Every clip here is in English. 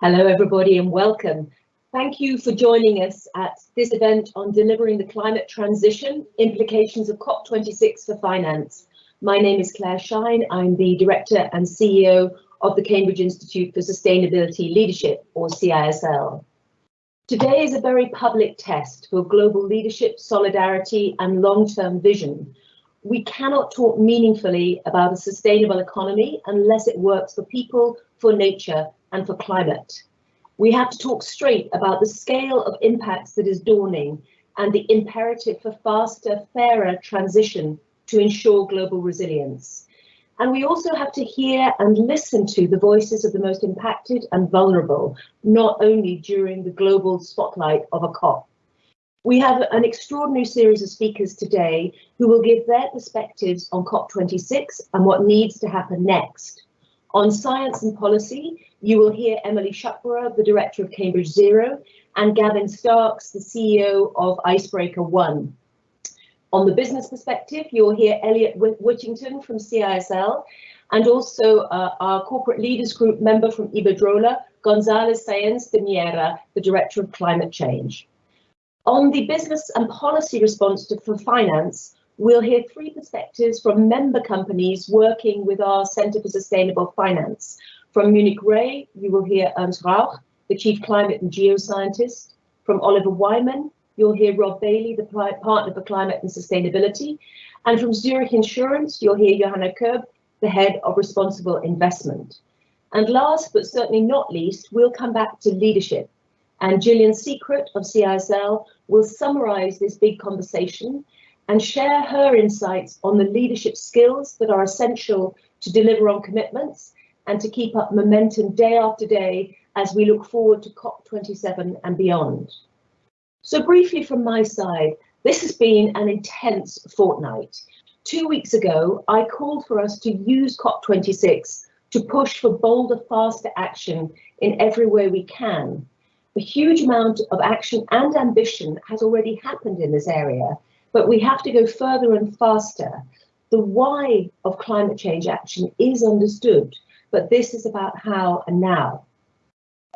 Hello everybody and welcome. Thank you for joining us at this event on delivering the climate transition, implications of COP26 for finance. My name is Claire Shine, I'm the Director and CEO of the Cambridge Institute for Sustainability Leadership, or CISL. Today is a very public test for global leadership, solidarity and long-term vision. We cannot talk meaningfully about a sustainable economy unless it works for people, for nature and for climate. We have to talk straight about the scale of impacts that is dawning and the imperative for faster, fairer transition to ensure global resilience. And we also have to hear and listen to the voices of the most impacted and vulnerable, not only during the global spotlight of a COP. We have an extraordinary series of speakers today who will give their perspectives on COP26 and what needs to happen next. On science and policy, you will hear Emily Shuckburgh, the director of Cambridge Zero, and Gavin Starks, the CEO of Icebreaker One. On the business perspective, you'll hear Elliot Whittington from CISL, and also uh, our corporate leaders group member from Iberdrola, Gonzalo Sáenz de Miera, the director of climate change. On the business and policy response to, for finance, We'll hear three perspectives from member companies working with our Centre for Sustainable Finance. From Munich Re, you will hear Ernst Rauch, the Chief Climate and Geoscientist. From Oliver Wyman, you'll hear Rob Bailey, the Partner for Climate and Sustainability. And from Zurich Insurance, you'll hear Johanna Koeb, the Head of Responsible Investment. And last but certainly not least, we'll come back to leadership. And Gillian Secrett of CISL will summarise this big conversation and share her insights on the leadership skills that are essential to deliver on commitments and to keep up momentum day after day as we look forward to COP27 and beyond. So briefly from my side, this has been an intense fortnight. Two weeks ago, I called for us to use COP26 to push for bolder, faster action in every way we can. A huge amount of action and ambition has already happened in this area, but we have to go further and faster. The why of climate change action is understood, but this is about how and now.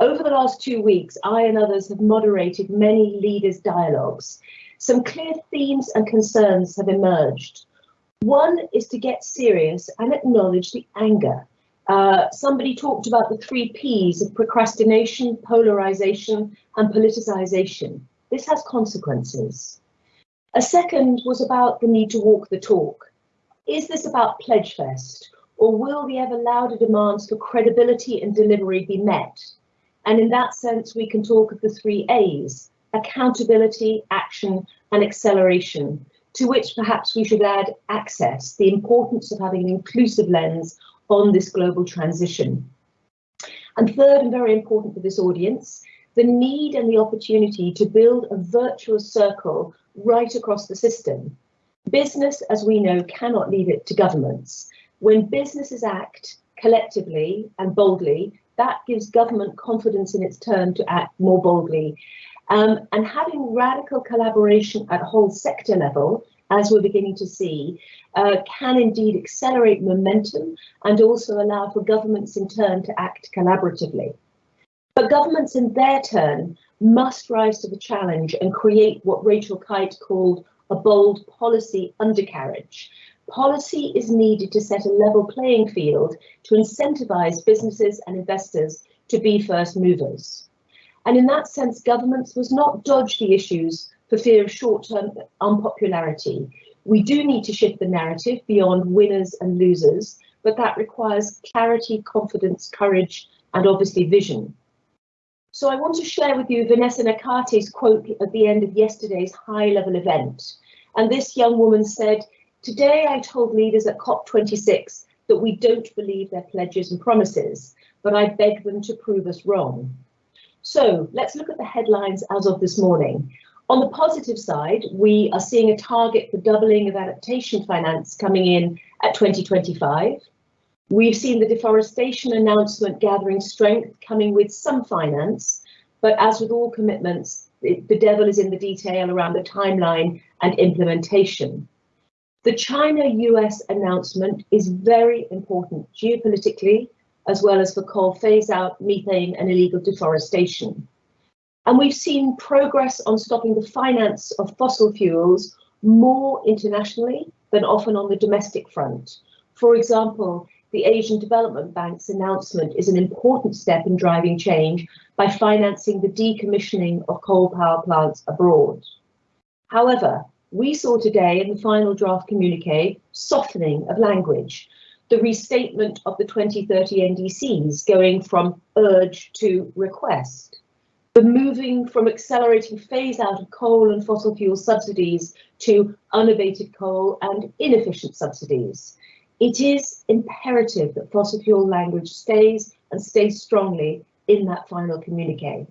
Over the last two weeks, I and others have moderated many leaders' dialogues. Some clear themes and concerns have emerged. One is to get serious and acknowledge the anger. Uh, somebody talked about the three P's of procrastination, polarization and politicization. This has consequences. A second was about the need to walk the talk. Is this about Pledgefest or will the ever louder demands for credibility and delivery be met? And in that sense, we can talk of the three A's, accountability, action and acceleration, to which perhaps we should add access, the importance of having an inclusive lens on this global transition. And third and very important for this audience, the need and the opportunity to build a virtuous circle right across the system. Business, as we know, cannot leave it to governments. When businesses act collectively and boldly, that gives government confidence in its turn to act more boldly. Um, and having radical collaboration at whole sector level, as we're beginning to see, uh, can indeed accelerate momentum and also allow for governments in turn to act collaboratively. But governments in their turn must rise to the challenge and create what Rachel Kyte called a bold policy undercarriage. Policy is needed to set a level playing field to incentivize businesses and investors to be first movers. And in that sense, governments must not dodge the issues for fear of short-term unpopularity. We do need to shift the narrative beyond winners and losers, but that requires clarity, confidence, courage, and obviously vision. So I want to share with you Vanessa Nakate's quote at the end of yesterday's high level event. And this young woman said, today I told leaders at COP26 that we don't believe their pledges and promises, but I beg them to prove us wrong. So let's look at the headlines as of this morning. On the positive side, we are seeing a target for doubling of adaptation finance coming in at 2025. We've seen the deforestation announcement gathering strength, coming with some finance, but as with all commitments, the devil is in the detail around the timeline and implementation. The China-US announcement is very important geopolitically, as well as for coal phase out, methane and illegal deforestation. And we've seen progress on stopping the finance of fossil fuels more internationally than often on the domestic front. For example, the Asian Development Bank's announcement is an important step in driving change by financing the decommissioning of coal power plants abroad. However, we saw today in the final draft communique softening of language, the restatement of the 2030 NDCs going from urge to request, the moving from accelerating phase out of coal and fossil fuel subsidies to unabated coal and inefficient subsidies. It is imperative that fossil fuel language stays and stays strongly in that final communique.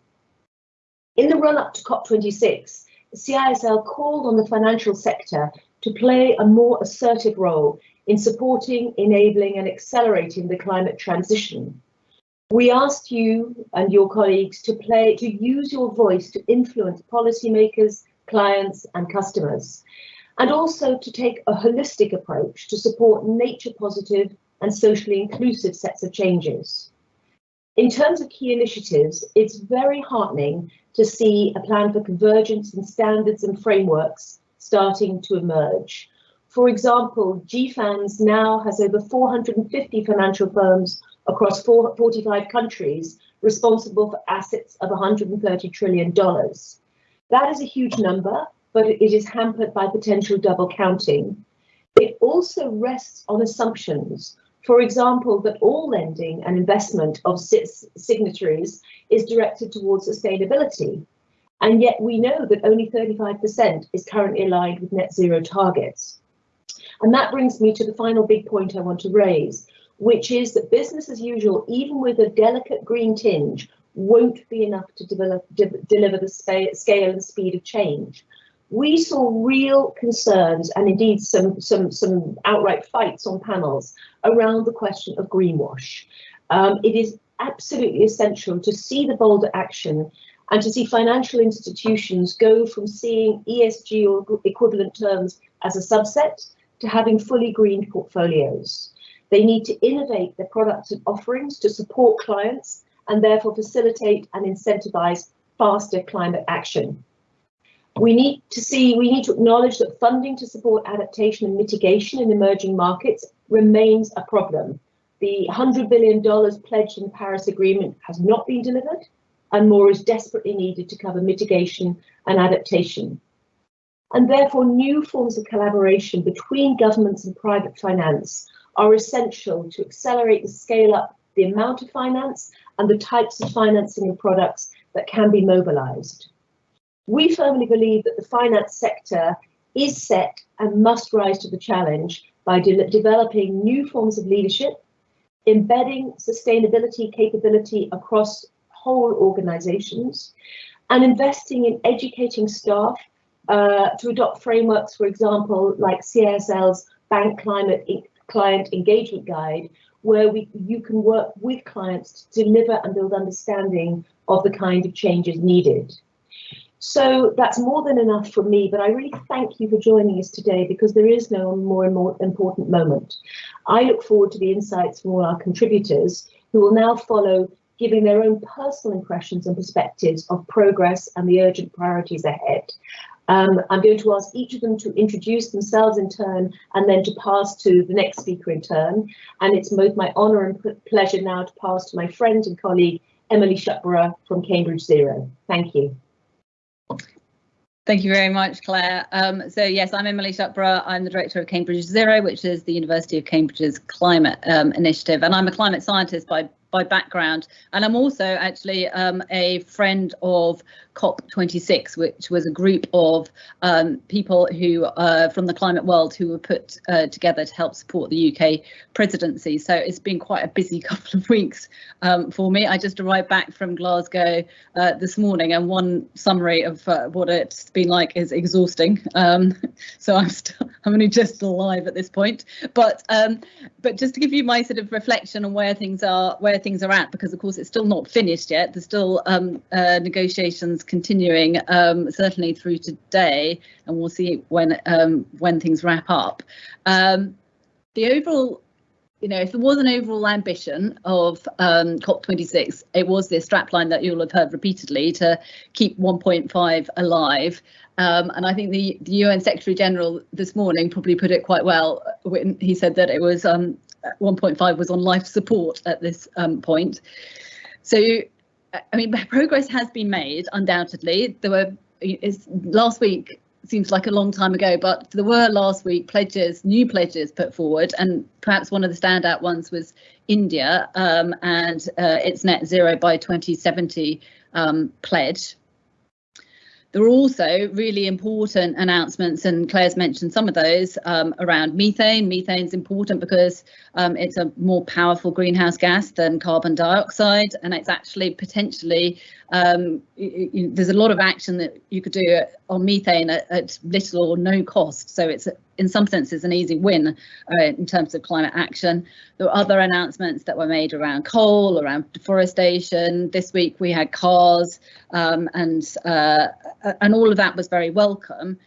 In the run up to COP26, CISL called on the financial sector to play a more assertive role in supporting, enabling and accelerating the climate transition. We asked you and your colleagues to play to use your voice to influence policymakers, clients and customers and also to take a holistic approach to support nature positive and socially inclusive sets of changes. In terms of key initiatives, it's very heartening to see a plan for convergence in standards and frameworks starting to emerge. For example, GFANZ now has over 450 financial firms across 45 countries responsible for assets of $130 trillion. That is a huge number but it is hampered by potential double counting. It also rests on assumptions. For example, that all lending and investment of signatories is directed towards sustainability. And yet we know that only 35% is currently aligned with net zero targets. And that brings me to the final big point I want to raise, which is that business as usual, even with a delicate green tinge, won't be enough to develop, de deliver the scale and speed of change we saw real concerns and indeed some, some, some outright fights on panels around the question of greenwash. Um, it is absolutely essential to see the bolder action and to see financial institutions go from seeing ESG or equivalent terms as a subset to having fully greened portfolios. They need to innovate their products and offerings to support clients and therefore facilitate and incentivize faster climate action. We need to see, we need to acknowledge that funding to support adaptation and mitigation in emerging markets remains a problem. The $100 billion pledged in the Paris Agreement has not been delivered, and more is desperately needed to cover mitigation and adaptation. And therefore, new forms of collaboration between governments and private finance are essential to accelerate the scale up the amount of finance and the types of financing and products that can be mobilized. We firmly believe that the finance sector is set and must rise to the challenge by de developing new forms of leadership, embedding sustainability capability across whole organizations, and investing in educating staff uh, to adopt frameworks, for example, like CISL's Bank Climate Client Engagement Guide, where we, you can work with clients to deliver and build understanding of the kind of changes needed. So that's more than enough for me, but I really thank you for joining us today because there is no more and more important moment. I look forward to the insights from all our contributors who will now follow giving their own personal impressions and perspectives of progress and the urgent priorities ahead. Um, I'm going to ask each of them to introduce themselves in turn and then to pass to the next speaker in turn. And it's both my honour and pleasure now to pass to my friend and colleague, Emily Shuckburgh from Cambridge Zero. Thank you. Thank you very much, Claire. Um, so yes, I'm Emily Shuckburgh. I'm the director of Cambridge Zero, which is the University of Cambridge's climate um, initiative, and I'm a climate scientist by by background, and I'm also actually um, a friend of COP26, which was a group of um, people who uh, from the climate world who were put uh, together to help support the UK presidency. So it's been quite a busy couple of weeks um, for me. I just arrived back from Glasgow uh, this morning, and one summary of uh, what it's been like is exhausting. Um, so I'm still I'm only just alive at this point, but um, but just to give you my sort of reflection on where things are where things are at, because of course it's still not finished yet. There's still um, uh, negotiations continuing um, certainly through today, and we'll see when um, when things wrap up. Um, the overall you know, if there was an overall ambition of um, COP26, it was this strapline that you'll have heard repeatedly to keep 1.5 alive. Um, and I think the, the, UN Secretary General this morning probably put it quite well when he said that it was um, 1.5 was on life support at this um, point. So, I mean, progress has been made, undoubtedly. There were last week seems like a long time ago, but there were last week pledges, new pledges put forward, and perhaps one of the standout ones was India um, and uh, its net zero by 2070 um, pledge. There were also really important announcements, and Claire's mentioned some of those um, around methane. Methane is important because um, it's a more powerful greenhouse gas than carbon dioxide, and it's actually potentially um, you, you, there's a lot of action that you could do on methane at, at little or no cost. So it's in some senses an easy win uh, in terms of climate action. There were other announcements that were made around coal, around deforestation. This week we had cars um, and uh, and all of that was very welcome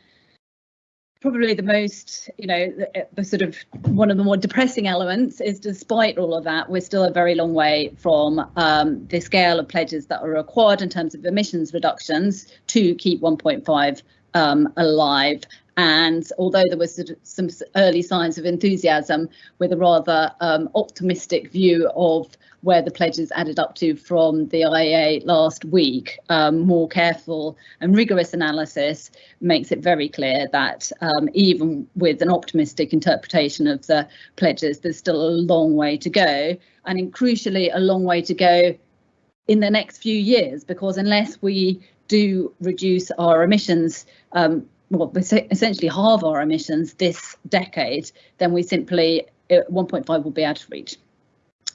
probably the most, you know, the, the, sort of one of the more depressing elements is despite all of that, we're still a very long way from um, the scale of pledges that are required in terms of emissions reductions to keep 1.5 um, alive. And although there was some early signs of enthusiasm with a rather um, optimistic view of where the pledges added up to from the IEA last week, um, more careful and rigorous analysis makes it very clear that um, even with an optimistic interpretation of the pledges, there's still a long way to go. And crucially, a long way to go in the next few years, because unless we do reduce our emissions um, well, essentially halve our emissions this decade, then we simply uh, 1.5 will be out of reach.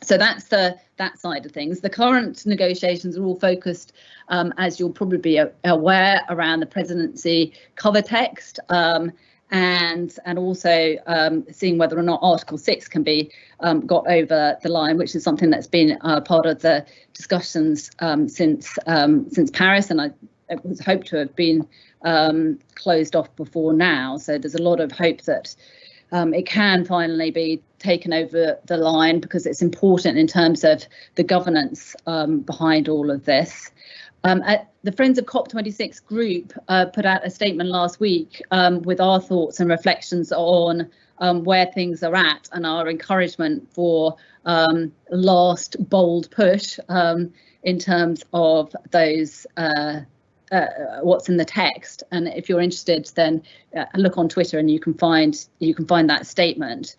So that's the that side of things. The current negotiations are all focused, um, as you'll probably be aware, around the presidency cover text um, and and also um, seeing whether or not Article 6 can be um, got over the line, which is something that's been uh, part of the discussions um, since um, since Paris, and I it was hoped to have been um, closed off before now. So there's a lot of hope that um, it can finally be taken over the line because it's important in terms of the governance um, behind all of this. Um, the Friends of COP26 group uh, put out a statement last week um, with our thoughts and reflections on um, where things are at and our encouragement for um, last bold push in terms of those uh, uh, what's in the text. And if you're interested, then uh, look on Twitter and you can find you can find that statement.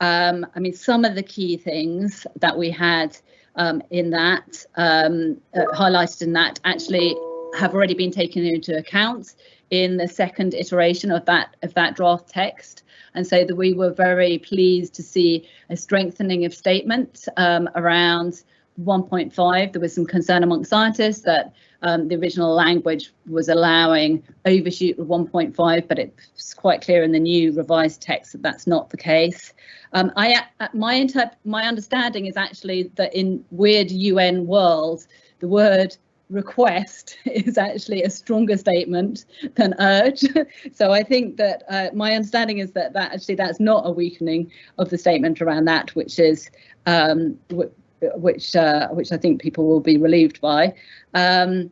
Um, I mean, some of the key things that we had um, in that um, uh, highlighted in that actually have already been taken into account in the second iteration of that of that draft text and so that we were very pleased to see a strengthening of statement um, around 1.5 there was some concern among scientists that um, the original language was allowing overshoot of 1.5, but it's quite clear in the new revised text that that's not the case. Um, I, uh, my, my understanding is actually that in weird UN world, the word request is actually a stronger statement than urge. so I think that uh, my understanding is that that actually that's not a weakening of the statement around that, which is um, which uh, which I think people will be relieved by. Um,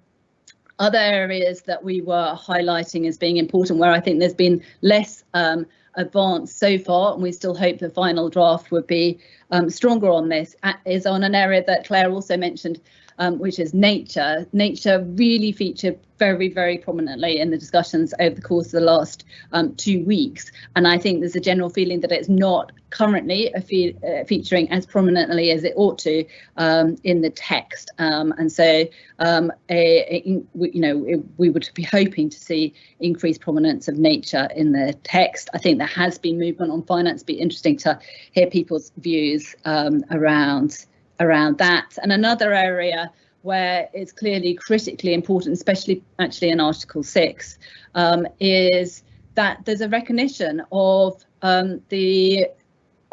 other areas that we were highlighting as being important, where I think there's been less um, advanced so far, and we still hope the final draft would be um, stronger on this, is on an area that Claire also mentioned, um, which is nature. Nature really featured very, very prominently in the discussions over the course of the last um, two weeks. And I think there's a general feeling that it's not currently fe uh, featuring as prominently as it ought to um, in the text. Um, and so, um, a, a, you know, it, we would be hoping to see increased prominence of nature in the text. I think there has been movement on finance. It'd be interesting to hear people's views um, around around that. And another area where it's clearly critically important, especially actually in Article 6, um, is that there's a recognition of um, the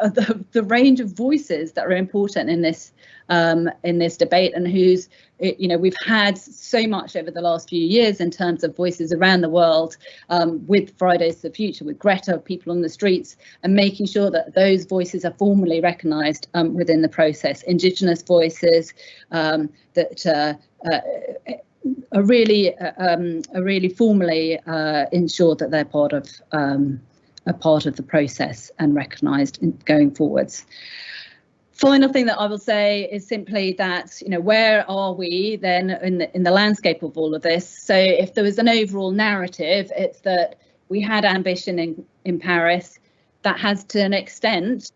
the, the range of voices that are important in this um, in this debate and who's you know we've had so much over the last few years in terms of voices around the world um, with Fridays for the Future, with Greta, people on the streets, and making sure that those voices are formally recognised um, within the process. Indigenous voices um, that uh, uh, are really uh, um, are really formally uh, ensured that they're part of um, a part of the process and recognised going forwards. Final thing that I will say is simply that, you know, where are we then in the, in the landscape of all of this? So if there was an overall narrative, it's that we had ambition in, in Paris that has to an extent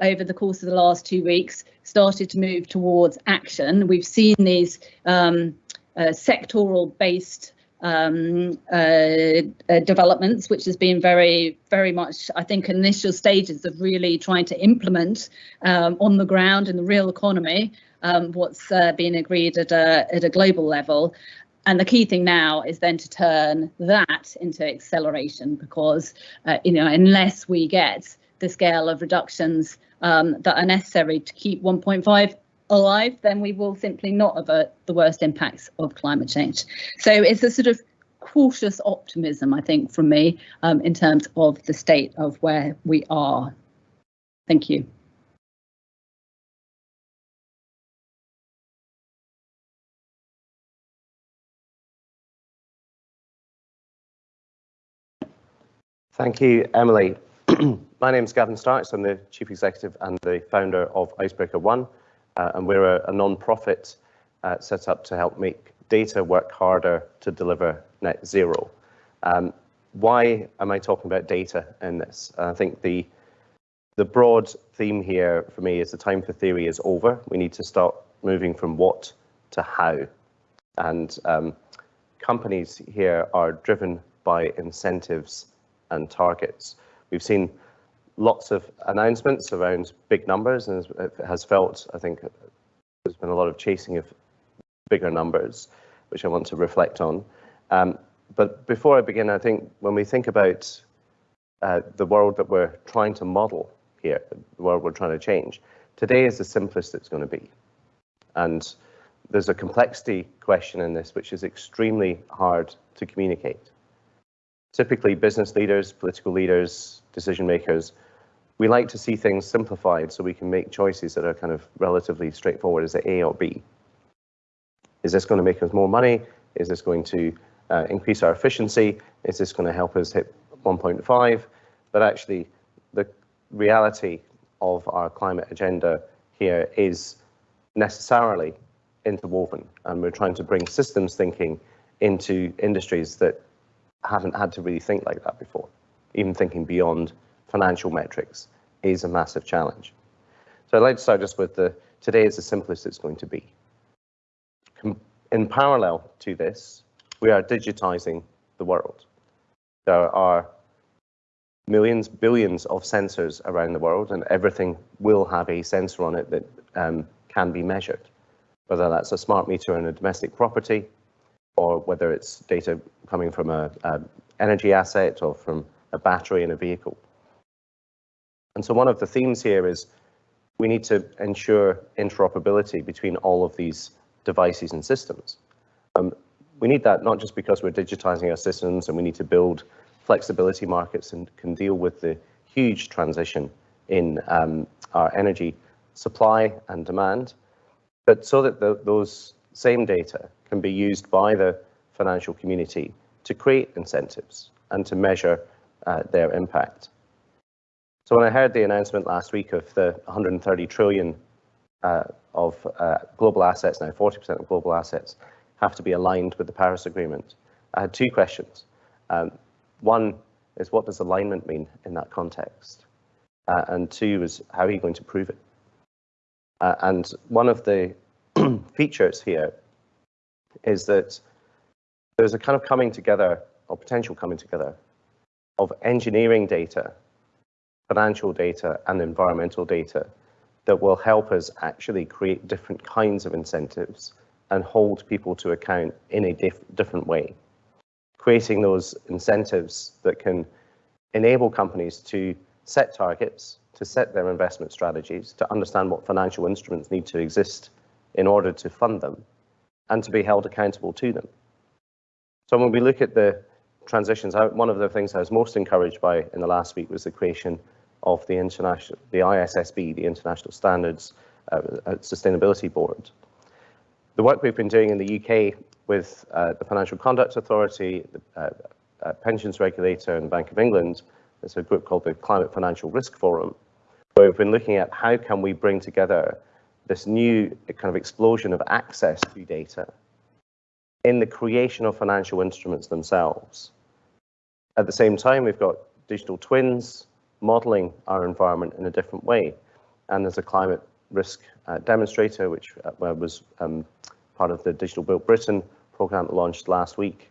over the course of the last two weeks started to move towards action. We've seen these um, uh, sectoral based um, uh, uh, developments, which has been very, very much, I think, initial stages of really trying to implement um, on the ground in the real economy um, what's uh, been agreed at a, at a global level. And the key thing now is then to turn that into acceleration because, uh, you know, unless we get the scale of reductions um, that are necessary to keep 1.5 alive, then we will simply not avert the worst impacts of climate change. So it's a sort of cautious optimism, I think, from me um, in terms of the state of where we are. Thank you. Thank you, Emily. My name is Gavin Starks. I'm the Chief Executive and the founder of Icebreaker One, uh, and we're a, a non-profit uh, set up to help make data work harder to deliver net zero. Um, why am I talking about data in this? I think the the broad theme here for me is the time for theory is over. We need to start moving from what to how. And um, companies here are driven by incentives and targets. We've seen lots of announcements around big numbers and it has felt, I think, there's been a lot of chasing of bigger numbers, which I want to reflect on. Um, but before I begin, I think when we think about uh, the world that we're trying to model here, the world we're trying to change, today is the simplest it's going to be. And there's a complexity question in this, which is extremely hard to communicate. Typically, business leaders, political leaders, decision makers, we like to see things simplified so we can make choices that are kind of relatively straightforward. Is it A or B? Is this going to make us more money? Is this going to uh, increase our efficiency? Is this going to help us hit 1.5? But actually, the reality of our climate agenda here is necessarily interwoven, and we're trying to bring systems thinking into industries that haven't had to really think like that before, even thinking beyond financial metrics is a massive challenge. So I'd like to start just with the, today is the simplest it's going to be. In parallel to this, we are digitizing the world. There are millions, billions of sensors around the world, and everything will have a sensor on it that um, can be measured, whether that's a smart meter in a domestic property, or whether it's data coming from a, a energy asset or from a battery in a vehicle. And so one of the themes here is we need to ensure interoperability between all of these devices and systems. Um, we need that not just because we're digitizing our systems and we need to build flexibility markets and can deal with the huge transition in um, our energy supply and demand, but so that the, those same data can be used by the financial community to create incentives and to measure uh, their impact. So when I heard the announcement last week of the 130 trillion uh, of uh, global assets, now 40% of global assets, have to be aligned with the Paris Agreement, I had two questions. Um, one is what does alignment mean in that context? Uh, and two is how are you going to prove it? Uh, and one of the features here is that there's a kind of coming together or potential coming together of engineering data financial data and environmental data that will help us actually create different kinds of incentives and hold people to account in a diff different way. Creating those incentives that can enable companies to set targets to set their investment strategies, to understand what financial instruments need to exist in order to fund them, and to be held accountable to them. So when we look at the transitions one of the things I was most encouraged by in the last week was the creation of the international, the ISSB, the International Standards uh, uh, Sustainability Board. The work we've been doing in the UK with uh, the Financial Conduct Authority, the uh, uh, Pensions Regulator and Bank of England, there's a group called the Climate Financial Risk Forum, where we've been looking at how can we bring together this new kind of explosion of access to data in the creation of financial instruments themselves. At the same time, we've got digital twins modeling our environment in a different way. And there's a climate risk uh, demonstrator, which uh, was um, part of the Digital Built Britain program launched last week,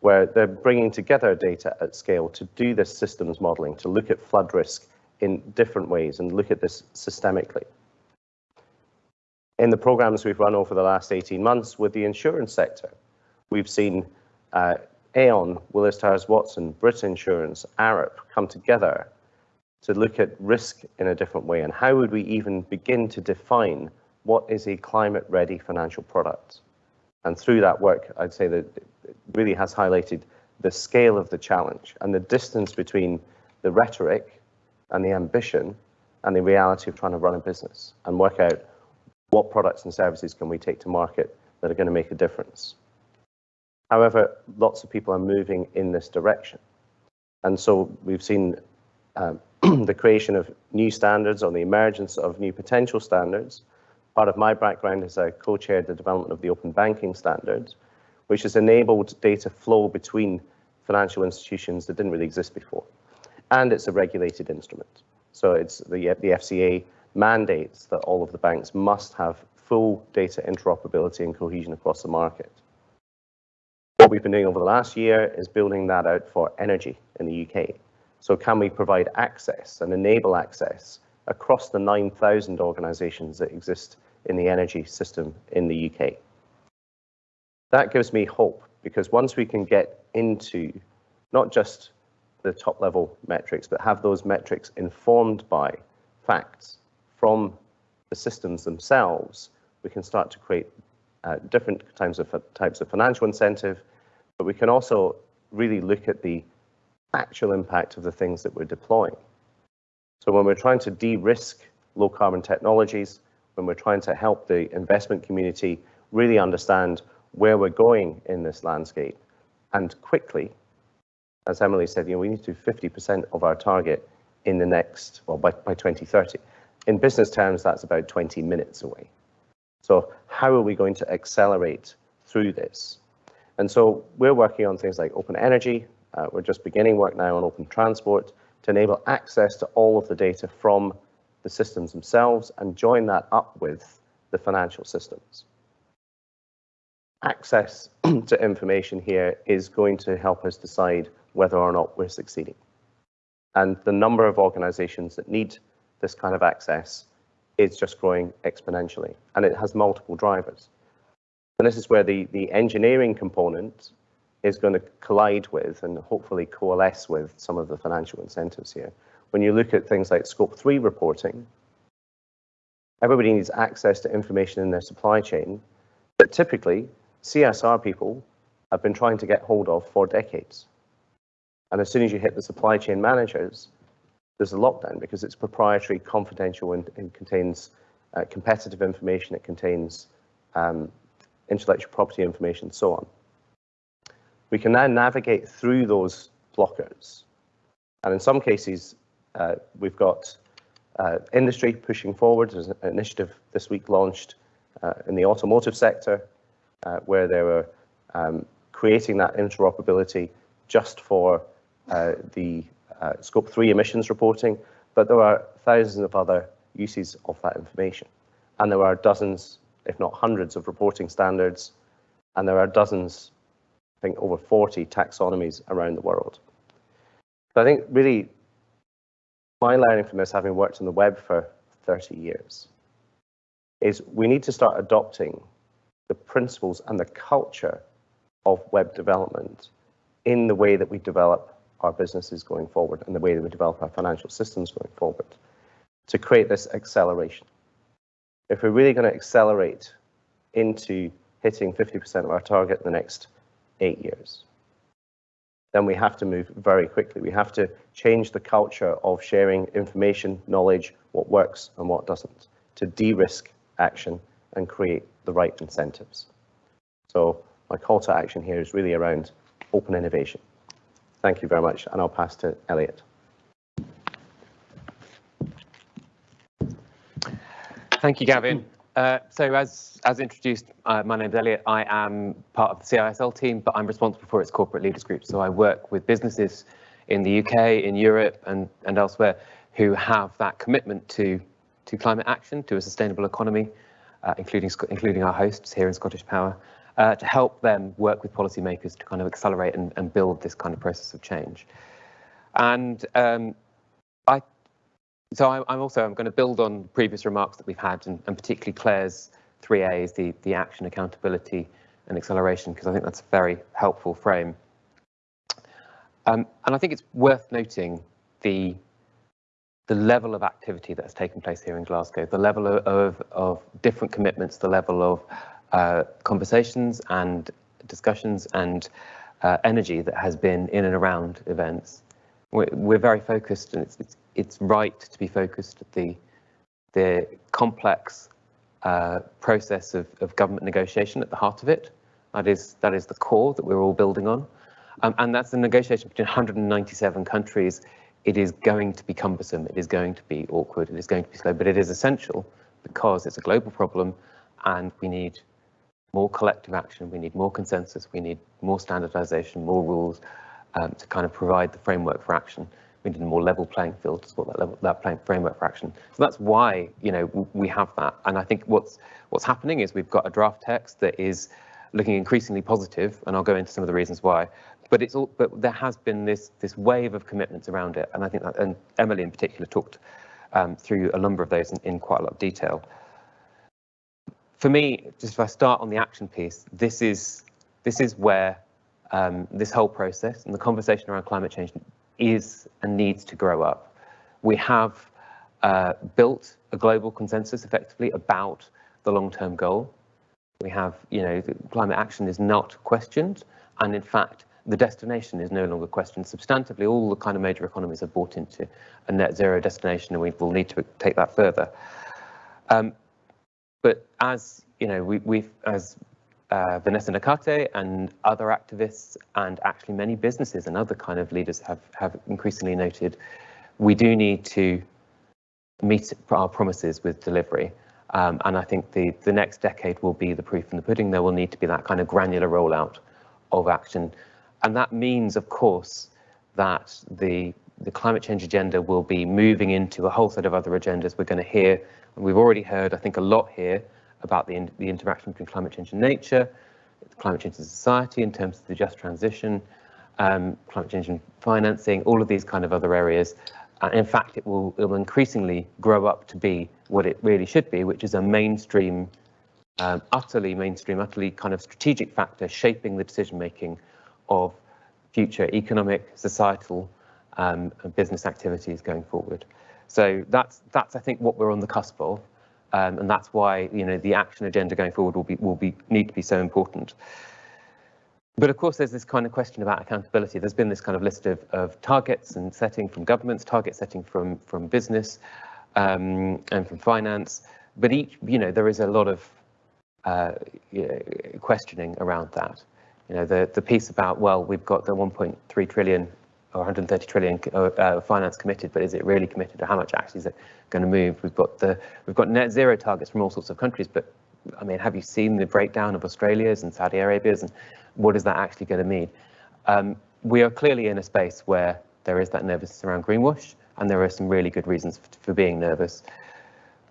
where they're bringing together data at scale to do this systems modeling, to look at flood risk in different ways and look at this systemically. In the programs we've run over the last 18 months with the insurance sector, we've seen uh, Aon, Willis Towers Watson, Brit Insurance, Arup come together to look at risk in a different way and how would we even begin to define what is a climate ready financial product. And through that work, I'd say that it really has highlighted the scale of the challenge and the distance between the rhetoric and the ambition and the reality of trying to run a business and work out what products and services can we take to market that are going to make a difference. However, lots of people are moving in this direction. And so we've seen um, the creation of new standards or the emergence of new potential standards. Part of my background is I co-chaired the development of the open banking standards, which has enabled data flow between financial institutions that didn't really exist before. And it's a regulated instrument. So it's the, the FCA mandates that all of the banks must have full data interoperability and cohesion across the market. What we've been doing over the last year is building that out for energy in the UK. So can we provide access and enable access across the 9,000 organisations that exist in the energy system in the UK? That gives me hope because once we can get into not just the top level metrics, but have those metrics informed by facts from the systems themselves, we can start to create uh, different types of types of financial incentive, but we can also really look at the actual impact of the things that we're deploying. So when we're trying to de-risk low carbon technologies, when we're trying to help the investment community really understand where we're going in this landscape and quickly, as Emily said, you know, we need to do 50% of our target in the next, well, by, by 2030. In business terms, that's about 20 minutes away. So how are we going to accelerate through this? And so we're working on things like open energy. Uh, we're just beginning work now on open transport to enable access to all of the data from the systems themselves and join that up with the financial systems. Access to information here is going to help us decide whether or not we're succeeding. And the number of organizations that need this kind of access is just growing exponentially, and it has multiple drivers. And this is where the, the engineering component is going to collide with and hopefully coalesce with some of the financial incentives here. When you look at things like scope three reporting, everybody needs access to information in their supply chain that typically CSR people have been trying to get hold of for decades. And as soon as you hit the supply chain managers, there's a lockdown because it's proprietary, confidential, and, and contains uh, competitive information. It contains um, intellectual property information, so on. We can now navigate through those blockers. And in some cases, uh, we've got uh, industry pushing forward. There's an initiative this week launched uh, in the automotive sector uh, where they were um, creating that interoperability just for uh, the uh, scope 3 emissions reporting, but there are thousands of other uses of that information. And there are dozens if not hundreds of reporting standards, and there are dozens, I think over 40 taxonomies around the world. But I think really my learning from this, having worked on the web for 30 years, is we need to start adopting the principles and the culture of web development in the way that we develop our businesses going forward and the way that we develop our financial systems going forward. to create this acceleration. If we're really going to accelerate into hitting 50% of our target in the next eight years, then we have to move very quickly. We have to change the culture of sharing information, knowledge, what works and what doesn't, to de-risk action and create the right incentives. So my call to action here is really around open innovation. Thank you very much, and I'll pass to Elliot. Thank you, Gavin. Uh, so as, as introduced, uh, my name is Elliot. I am part of the CISL team, but I'm responsible for its corporate leaders group. So I work with businesses in the UK, in Europe and, and elsewhere who have that commitment to, to climate action, to a sustainable economy, uh, including, including our hosts here in Scottish Power, uh, to help them work with policymakers to kind of accelerate and, and build this kind of process of change. And um, I so I, am also I'm going to build on previous remarks that we've had, and, and particularly Claire's three A's, the, the action, accountability, and acceleration, because I think that's a very helpful frame. Um, and I think it's worth noting the the level of activity that has taken place here in Glasgow, the level of, of, of different commitments, the level of uh, conversations and discussions and uh, energy that has been in and around events. We're, we're very focused and it's, it's it's right to be focused at the the complex uh, process of, of government negotiation at the heart of it. That is that is the core that we're all building on, um, and that's a negotiation between 197 countries. It is going to be cumbersome. It is going to be awkward. It is going to be slow, but it is essential because it's a global problem, and we need more collective action. We need more consensus. We need more standardization, more rules um, to kind of provide the framework for action we need a more level playing field to support that level that playing framework for action. So that's why you know we have that. And I think what's what's happening is we've got a draft text that is looking increasingly positive, and I'll go into some of the reasons why. But it's all but there has been this this wave of commitments around it, and I think that and Emily in particular talked um, through a number of those in, in quite a lot of detail. For me, just if I start on the action piece, this is this is where um, this whole process and the conversation around climate change is and needs to grow up. We have uh, built a global consensus effectively about the long-term goal. We have, you know, climate action is not questioned, and in fact, the destination is no longer questioned. Substantively, all the kind of major economies have bought into a net zero destination, and we will need to take that further. Um, but as you know, we, we've as uh, Vanessa Nakate and other activists and actually many businesses and other kind of leaders have, have increasingly noted we do need to meet our promises with delivery. Um, and I think the, the next decade will be the proof in the pudding. There will need to be that kind of granular rollout of action. And that means, of course, that the, the climate change agenda will be moving into a whole set of other agendas. We're going to hear, and we've already heard, I think, a lot here about the, the interaction between climate change and nature, climate change and society in terms of the just transition, um, climate change and financing, all of these kind of other areas. Uh, in fact, it will, it will increasingly grow up to be what it really should be, which is a mainstream, um, utterly mainstream, utterly kind of strategic factor shaping the decision making of future economic, societal, um, and business activities going forward. So that's that's I think what we're on the cusp of. Um, and that's why you know the action agenda going forward will be will be need to be so important. But of course, there's this kind of question about accountability. There's been this kind of list of, of targets and setting from governments, target setting from from business um, and from finance. But each, you know, there is a lot of uh, you know, questioning around that. You know, the the piece about well, we've got the 1.3 trillion 130 trillion uh, finance committed, but is it really committed, or how much actually is it going to move? We've got the we've got net zero targets from all sorts of countries, but I mean, have you seen the breakdown of Australia's and Saudi Arabia's, and what is that actually going to mean? Um, we are clearly in a space where there is that nervousness around greenwash, and there are some really good reasons for, for being nervous.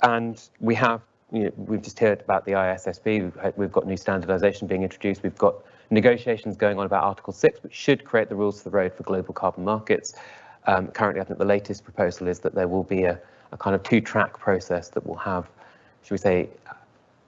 And we have, you know, we've just heard about the ISSB. We've, we've got new standardisation being introduced. We've got negotiations going on about Article 6, which should create the rules for the road for global carbon markets. Um, currently, I think the latest proposal is that there will be a, a kind of two-track process that will have, should we say,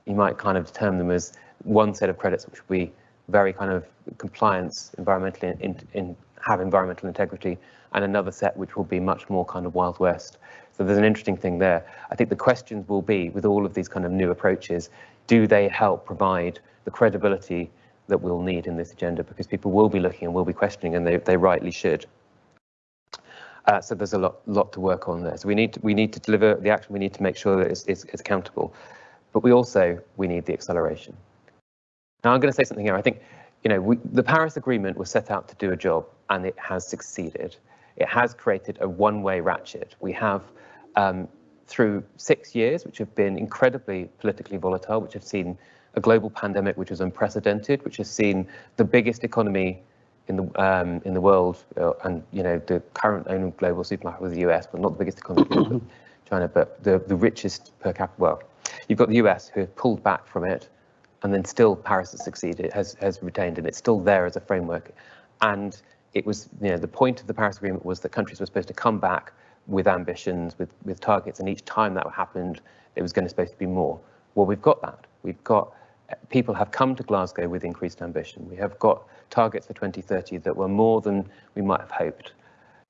you might kind of term them as one set of credits, which will be very kind of compliance, environmentally in, in, have environmental integrity, and another set which will be much more kind of Wild West. So there's an interesting thing there. I think the questions will be with all of these kind of new approaches, do they help provide the credibility that we'll need in this agenda? Because people will be looking and will be questioning and they, they rightly should. Uh, so there's a lot, lot to work on there. So we need to, we need to deliver the action. We need to make sure that it's, it's, it's accountable, but we also we need the acceleration. Now I'm going to say something here. I think, you know, we, the Paris Agreement was set out to do a job, and it has succeeded. It has created a one-way ratchet. We have, um, through six years, which have been incredibly politically volatile, which have seen a global pandemic which is unprecedented, which has seen the biggest economy in the um, in the world, uh, and you know the current owner of global supermarket was the US, but not the biggest economy, China, but the the richest per capita. Well, you've got the US who have pulled back from it, and then still Paris has succeeded, has has retained, and it's still there as a framework. And it was, you know, the point of the Paris Agreement was that countries were supposed to come back with ambitions, with with targets, and each time that happened, it was going to supposed to be more. Well, we've got that. We've got people have come to Glasgow with increased ambition. We have got targets for 2030 that were more than we might have hoped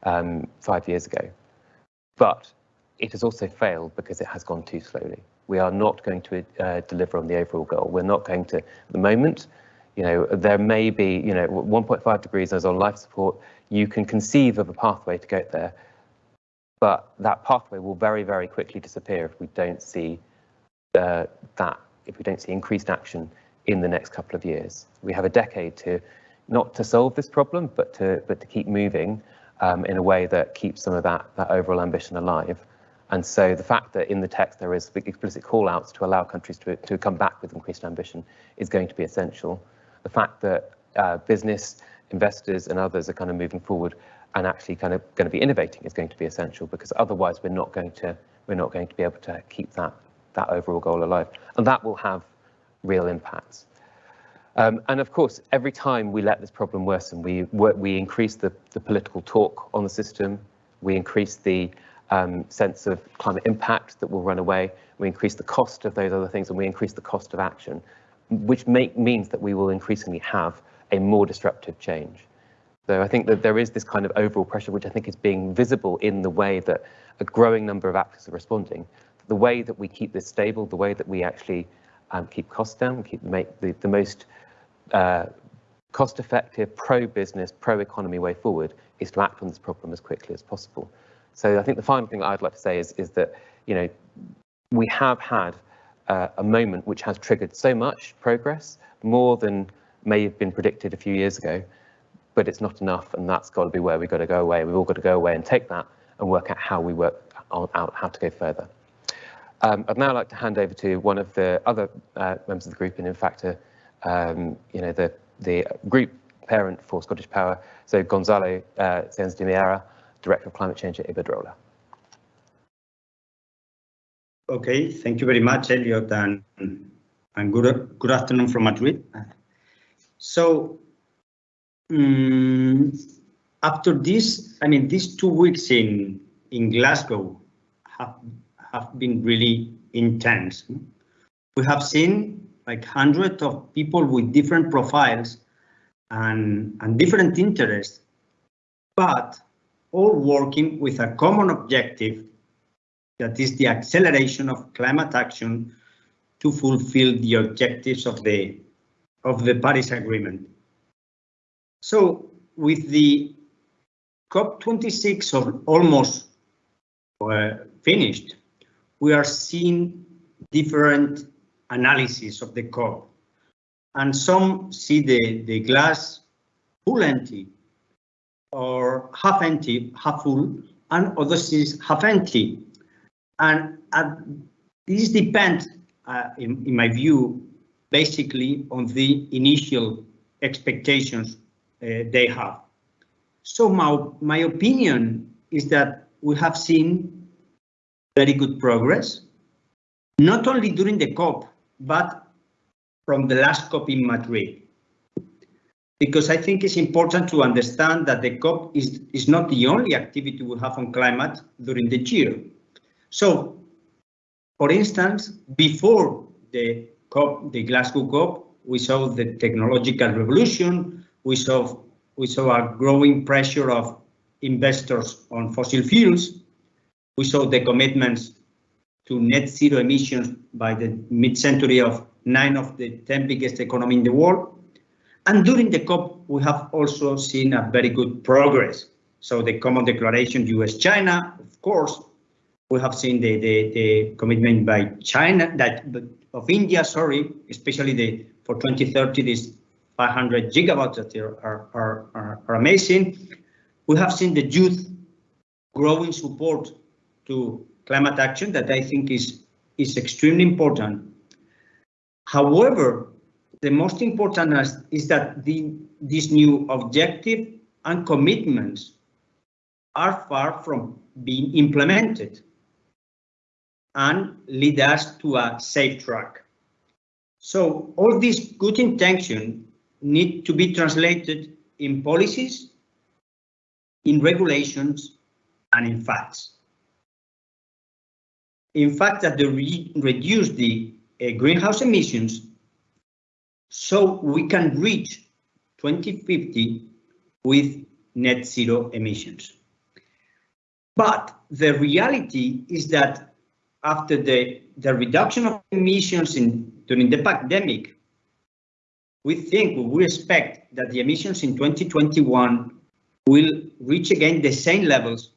um, five years ago. But it has also failed because it has gone too slowly. We are not going to uh, deliver on the overall goal. We're not going to, at the moment, you know, there may be, you know, 1.5 degrees as on life support. You can conceive of a pathway to get there, but that pathway will very, very quickly disappear if we don't see uh, that if we don't see increased action in the next couple of years. We have a decade to not to solve this problem, but to but to keep moving um, in a way that keeps some of that that overall ambition alive. And so the fact that in the text there is explicit call outs to allow countries to, to come back with increased ambition is going to be essential. The fact that uh, business, investors and others are kind of moving forward and actually kind of going to be innovating is going to be essential because otherwise we're not going to we're not going to be able to keep that that overall goal alive. And that will have real impacts. Um, and of course, every time we let this problem worsen, we, we increase the, the political talk on the system, we increase the um, sense of climate impact that will run away, we increase the cost of those other things, and we increase the cost of action, which make, means that we will increasingly have a more disruptive change. So I think that there is this kind of overall pressure, which I think is being visible in the way that a growing number of actors are responding, the way that we keep this stable, the way that we actually um, keep costs down, keep make the, the most uh, cost-effective, pro-business, pro-economy way forward is to act on this problem as quickly as possible. So I think the final thing I'd like to say is, is that, you know, we have had uh, a moment which has triggered so much progress, more than may have been predicted a few years ago, but it's not enough, and that's got to be where we've got to go away. We've all got to go away and take that and work out how we work out how to go further. Um, I'd now like to hand over to one of the other uh, members of the group, and in fact, uh, um, you know, the, the group parent for Scottish Power, so Gonzalo uh, Sáenz de Miera, Director of Climate Change at Iberdrola. Okay, thank you very much, Elliot, and, and good, good afternoon from Madrid. So, um, after this, I mean, these two weeks in, in Glasgow have have been really intense. We have seen like hundreds of people with different profiles and, and different interests, but all working with a common objective that is the acceleration of climate action to fulfill the objectives of the of the Paris Agreement. So with the COP26 almost uh, finished, we are seeing different analysis of the COP. And some see the, the glass full empty or half empty, half full, and others see half empty. And uh, this depends, uh, in, in my view, basically on the initial expectations uh, they have. So my, my opinion is that we have seen very good progress, not only during the COP, but from the last COP in Madrid. Because I think it's important to understand that the COP is, is not the only activity we have on climate during the year. So, for instance, before the COP, the Glasgow COP, we saw the technological revolution, we saw, we saw a growing pressure of investors on fossil fuels, We saw the commitments to net zero emissions by the mid-century of nine of the 10 biggest economy in the world. And during the COP, we have also seen a very good progress. So the common declaration US-China, of course, we have seen the, the, the commitment by China, that of India, sorry, especially the for 2030, this 500 gigawatts that are, are, are, are amazing. We have seen the youth growing support to climate action that I think is, is extremely important. However, the most important is, that the, this new objective and commitments are far from being implemented and lead us to a safe track. So all these good intentions need to be translated in policies, in regulations, and in facts. In fact, that they re reduce the uh, greenhouse emissions so we can reach 2050 with net zero emissions. But the reality is that after the, the reduction of emissions in, during the pandemic, we think, we expect that the emissions in 2021 will reach again the same levels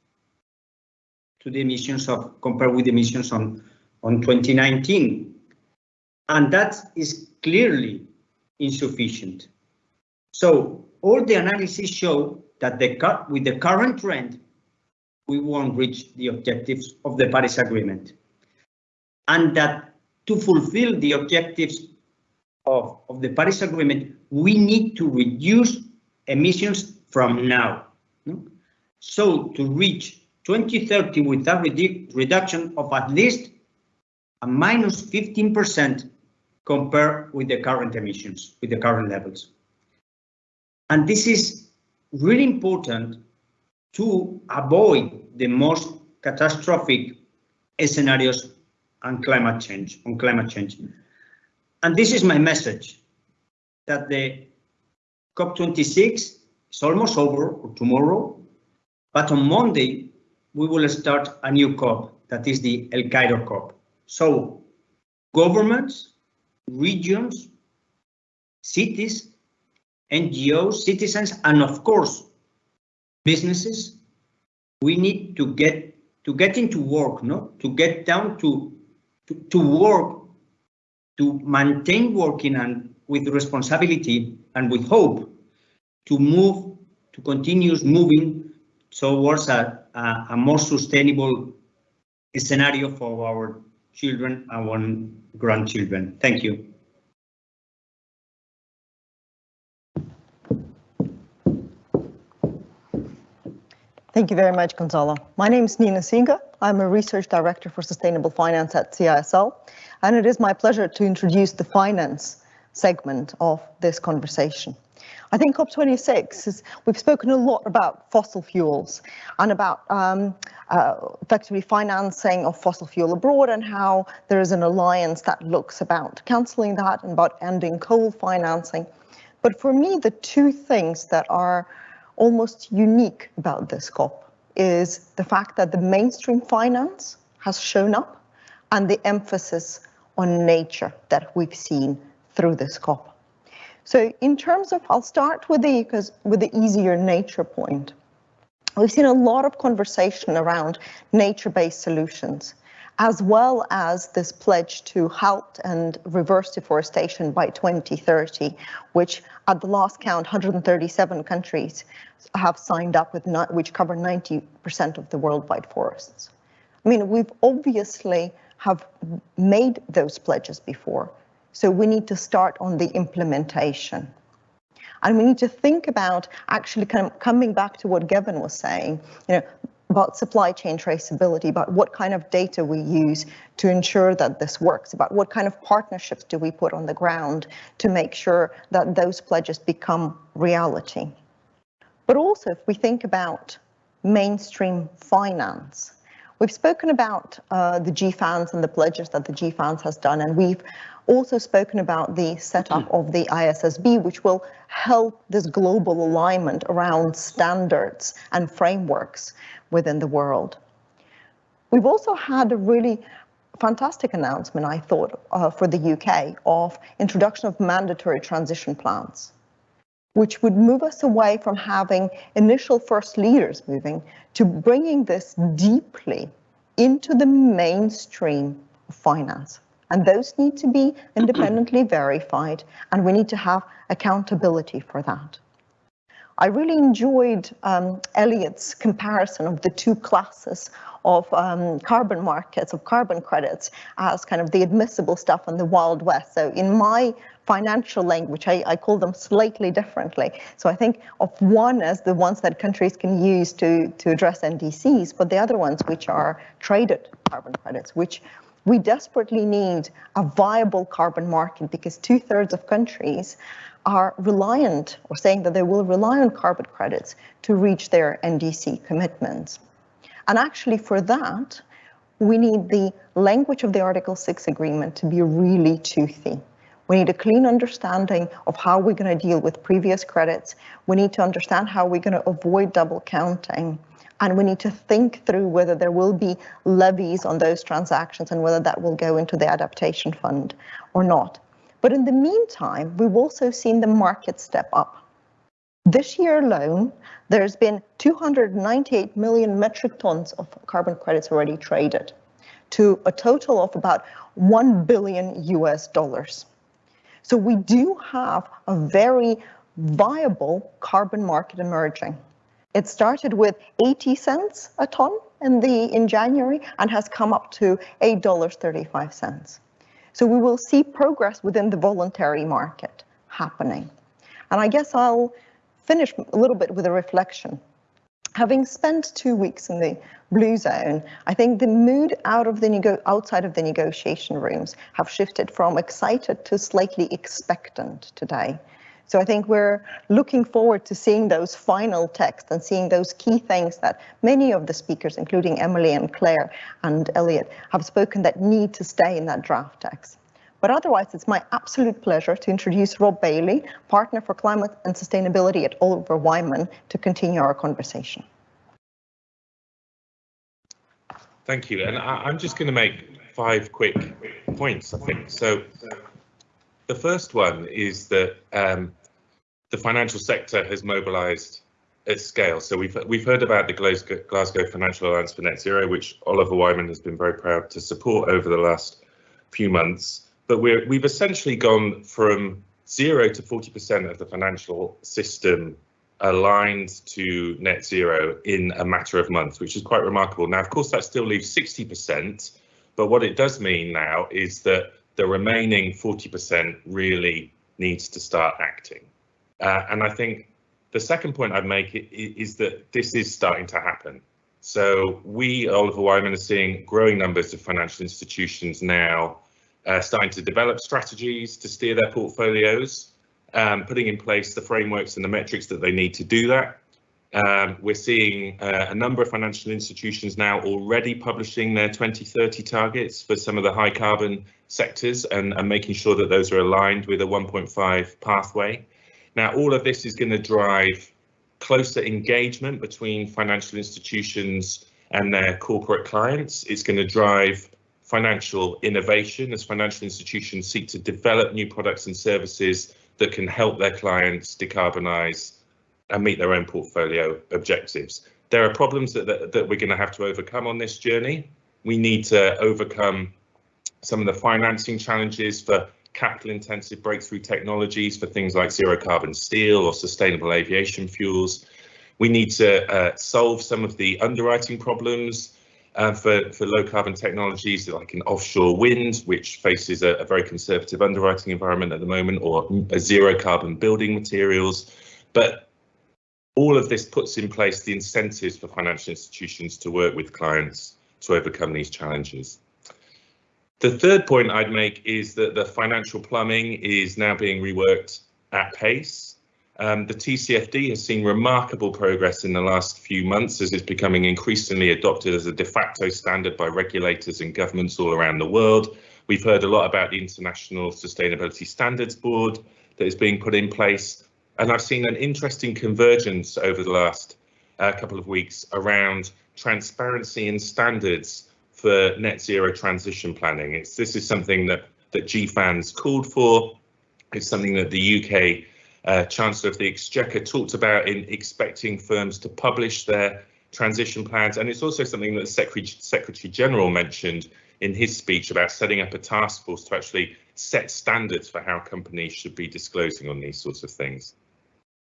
to the emissions of compared with the emissions on, on 2019. And that is clearly insufficient. So all the analysis show that the cut with the current trend, we won't reach the objectives of the Paris Agreement. And that to fulfill the objectives of, of the Paris Agreement, we need to reduce emissions from now. So to reach 2030 with a redu reduction of at least a minus 15% compared with the current emissions, with the current levels. And this is really important to avoid the most catastrophic scenarios on climate change, on climate change. And this is my message, that the COP26 is almost over tomorrow, but on Monday, we will start a new COP, that is the El Cairo COP. So governments, regions, cities, NGOs, citizens, and of course, businesses, we need to get to get into work, no? To get down to to, to work, to maintain working and with responsibility and with hope to move, to continue moving towards a, a, a more sustainable scenario for our children and our grandchildren. Thank you. Thank you very much, Gonzalo. My name is Nina Seega. I'm a research director for sustainable finance at CISL, and it is my pleasure to introduce the finance segment of this conversation. I think COP26 is, we've spoken a lot about fossil fuels and about um, uh, effectively financing of fossil fuel abroad and how there is an alliance that looks about cancelling that and about ending coal financing. But for me, the two things that are almost unique about this COP is the fact that the mainstream finance has shown up and the emphasis on nature that we've seen through this COP. So in terms of, I'll start with the, because with the easier nature point. We've seen a lot of conversation around nature-based solutions as well as this pledge to halt and reverse deforestation by 2030, which at the last count, 137 countries have signed up with, which cover 90% of the worldwide forests. I mean, we've obviously have made those pledges before, so we need to start on the implementation. And we need to think about actually kind of coming back to what Gavin was saying, you know, about supply chain traceability, about what kind of data we use to ensure that this works, about what kind of partnerships do we put on the ground to make sure that those pledges become reality. But also if we think about mainstream finance, we've spoken about uh, the GFANZ and the pledges that the GFANZ has done, and we've also spoken about the setup of the ISSB, which will help this global alignment around standards and frameworks within the world. We've also had a really fantastic announcement, I thought, uh, for the UK of introduction of mandatory transition plans, which would move us away from having initial first leaders moving to bringing this deeply into the mainstream of finance. And those need to be independently verified, and we need to have accountability for that. I really enjoyed um, Elliot's comparison of the two classes of um, carbon markets, of carbon credits, as kind of the admissible stuff and the Wild West. So in my financial language, I, I, call them slightly differently. So I think of one as the ones that countries can use to, to address NDCs, but the other ones which are traded carbon credits, which we desperately need a viable carbon market because two thirds of countries are reliant or saying that they will rely on carbon credits to reach their NDC commitments. And actually for that, we need the language of the Article 6 agreement to be really toothy. We need a clean understanding of how we're going to deal with previous credits. We need to understand how we're going to avoid double counting. And we need to think through whether there will be levies on those transactions and whether that will go into the adaptation fund or not. But in the meantime, we've also seen the market step up. This year alone, there's been 298 million metric tons of carbon credits already traded to a total of about 1 billion US dollars. So we do have a very viable carbon market emerging. It started with 80 cents a ton in the in January and has come up to $8.35. So we will see progress within the voluntary market happening. And I guess I'll finish a little bit with a reflection. Having spent two weeks in the blue zone, I think the mood out of the outside of the negotiation rooms have shifted from excited to slightly expectant today. So I think we're looking forward to seeing those final texts and seeing those key things that many of the speakers, including Emily and Claire and Elliot, have spoken that need to stay in that draft text. But otherwise, it's my absolute pleasure to introduce Rob Bailey, Partner for Climate and Sustainability at Oliver Wyman, to continue our conversation. Thank you. And I, am just going to make five quick points, I think. So the first one is that um, the financial sector has mobilised at scale. So we've we've heard about the Glasgow, Glasgow Financial Alliance for Net Zero, which Oliver Wyman has been very proud to support over the last few months. But we're we've essentially gone from zero to 40% of the financial system aligned to net zero in a matter of months, which is quite remarkable. Now, of course, that still leaves 60%, but what it does mean now is that the remaining 40% really needs to start acting. Uh, and I think the second point I'd make is that this is starting to happen. So we, Oliver Wyman, are seeing growing numbers of financial institutions now uh, starting to develop strategies to steer their portfolios, um, putting in place the frameworks and the metrics that they need to do that. Um, we're seeing uh, a number of financial institutions now already publishing their 2030 targets for some of the high carbon sectors and, and making sure that those are aligned with a 1.5 pathway. Now, all of this is going to drive closer engagement between financial institutions and their corporate clients. It's going to drive financial innovation as financial institutions seek to develop new products and services that can help their clients decarbonize and meet their own portfolio objectives. There are problems that, that, that we're going to have to overcome on this journey. We need to overcome some of the financing challenges for capital intensive breakthrough technologies for things like zero carbon steel or sustainable aviation fuels. We need to uh, solve some of the underwriting problems uh, for, for low carbon technologies like in offshore wind, which faces a, a, very conservative underwriting environment at the moment, or zero carbon building materials. But all of this puts in place the incentives for financial institutions to work with clients to overcome these challenges. The third point I'd make is that the financial plumbing is now being reworked at pace. Um, the TCFD has seen remarkable progress in the last few months as it's becoming increasingly adopted as a de facto standard by regulators and governments all around the world. We've heard a lot about the International Sustainability Standards Board that is being put in place. And I've seen an interesting convergence over the last uh, couple of weeks around transparency and standards for net zero transition planning. It's this is something that that GFANZ called for. It's something that the UK uh, Chancellor of the Exchequer talked about in expecting firms to publish their transition plans, and it's also something that the Secretary, Secretary General mentioned in his speech about setting up a task force to actually set standards for how companies should be disclosing on these sorts of things.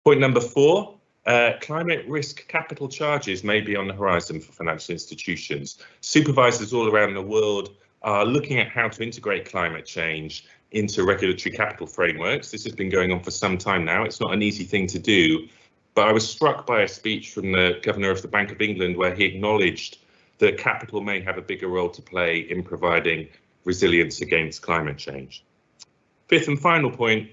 Point number four, uh, climate risk capital charges may be on the horizon for financial institutions. Supervisors all around the world are looking at how to integrate climate change into regulatory capital frameworks. This has been going on for some time now. It's not an easy thing to do, but I was struck by a speech from the Governor of the Bank of England where he acknowledged that capital may have a bigger role to play in providing resilience against climate change. Fifth and final point,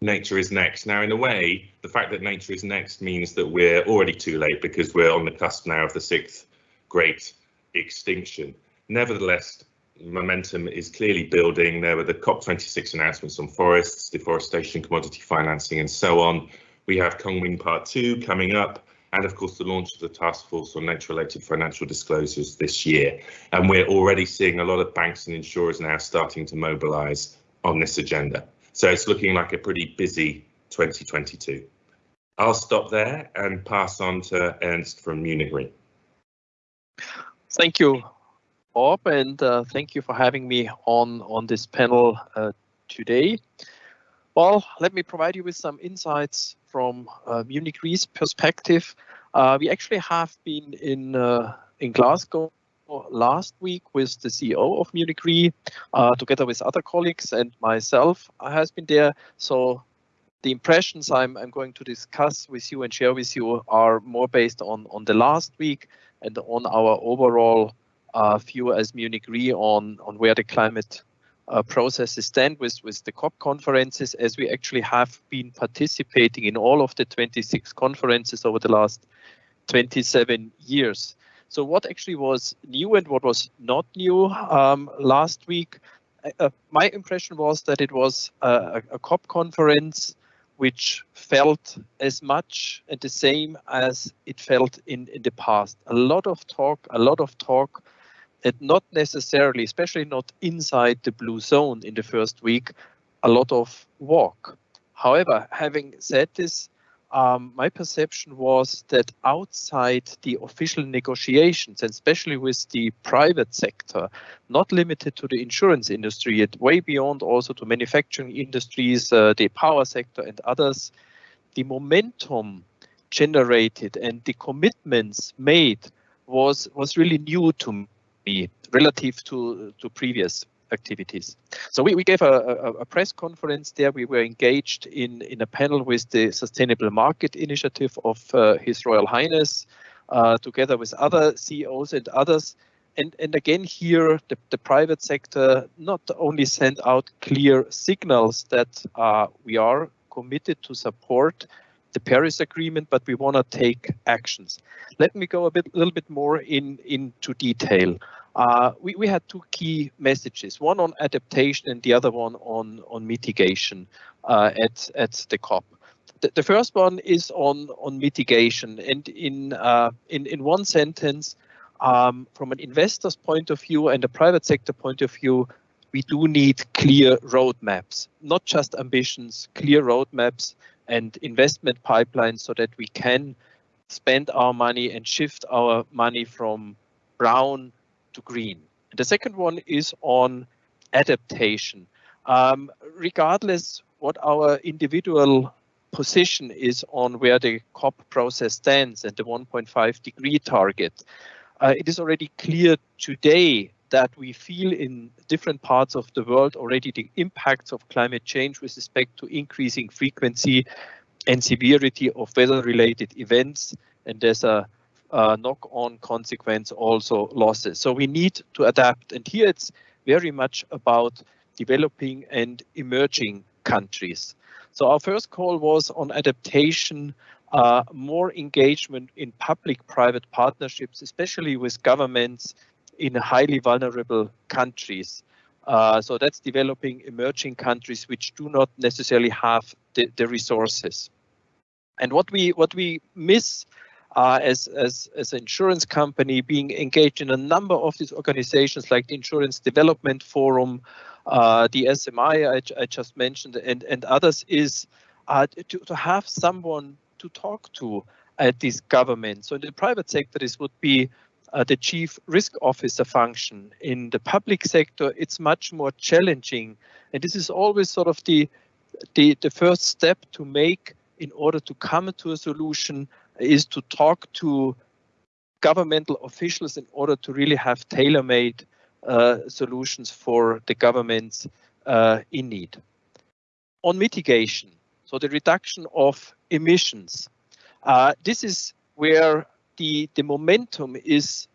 nature is next. Now, in a way, the fact that nature is next means that we're already too late because we're on the cusp now of the sixth great extinction. Nevertheless, momentum is clearly building. There were the COP26 announcements on forests, deforestation, commodity financing, and so on. We have Kunming Part 2 coming up, and of course the launch of the task force on nature-related financial disclosures this year. And we're already seeing a lot of banks and insurers now starting to mobilise on this agenda. So it's looking like a pretty busy 2022. I'll stop there and pass on to Ernst from Munich Re. Thank you, Bob, and uh, thank you for having me on, on this panel uh, today. Well, let me provide you with some insights from uh, Munich Re's perspective. Uh, we actually have been in, uh, in Glasgow last week with the CEO of Munich Re, uh, together with other colleagues and myself has been there. So the impressions I'm, I'm going to discuss with you and share with you are more based on, on the last week and on our overall uh, view as Munich Re on, on where the climate uh, processes stand with, with the COP conferences, as we actually have been participating in all of the 26 conferences over the last 27 years. So what actually was new and what was not new um, last week? Uh, uh my impression was that it was a, a COP conference which felt as much and the same as it felt in, in the past. A lot of talk, a lot of talk and not necessarily, especially not inside the blue zone in the first week, a lot of walk. However, having said this, um, my perception was that outside the official negotiations, and especially with the private sector, not limited to the insurance industry, yet way beyond also to manufacturing industries, uh, the power sector and others, the momentum generated and the commitments made was was really new to me relative to, to previous activities. So we, we gave a, a, a, press conference there. We were engaged in, in a panel with the Sustainable Market Initiative of uh, His Royal Highness, uh, together with other CEOs and others. And, and again, here, the, the private sector not only sent out clear signals that uh, we are committed to support the Paris Agreement, but we want to take actions. Let me go a bit, a little bit more in into detail. Uh, we, we had two key messages, one on adaptation and the other one on, on mitigation uh, at, at the COP. The, the, first one is on, on mitigation and in, uh, in, in one sentence, um, from an investor's point of view and a private sector point of view, we do need clear roadmaps, not just ambitions, clear roadmaps and investment pipelines so that we can spend our money and shift our money from brown to green. The second one is on adaptation. Um, regardless what our individual position is on where the COP process stands and the 1.5 degree target, uh, it is already clear today that we feel in different parts of the world already the impacts of climate change with respect to increasing frequency and severity of weather-related events. And there's a uh, knock-on consequence also losses. So we need to adapt. And here it's very much about developing and emerging countries. So our first call was on adaptation, uh, more engagement in public-private partnerships, especially with governments in highly vulnerable countries. Uh, so that's developing emerging countries which do not necessarily have the, the resources. And what we what we miss uh, as, as, as an insurance company being engaged in a number of these organizations like the Insurance Development Forum, uh, the SMI I, I, just mentioned, and, and others is uh, to, to have someone to talk to at this government. So in the private sector, this would be uh, the chief risk officer function. In the public sector, it's much more challenging. And this is always sort of the, the, the first step to make in order to come to a solution is to talk to governmental officials in order to really have tailor-made uh, solutions for the governments uh, in need. On mitigation, so the reduction of emissions, uh, this is where the, the momentum is,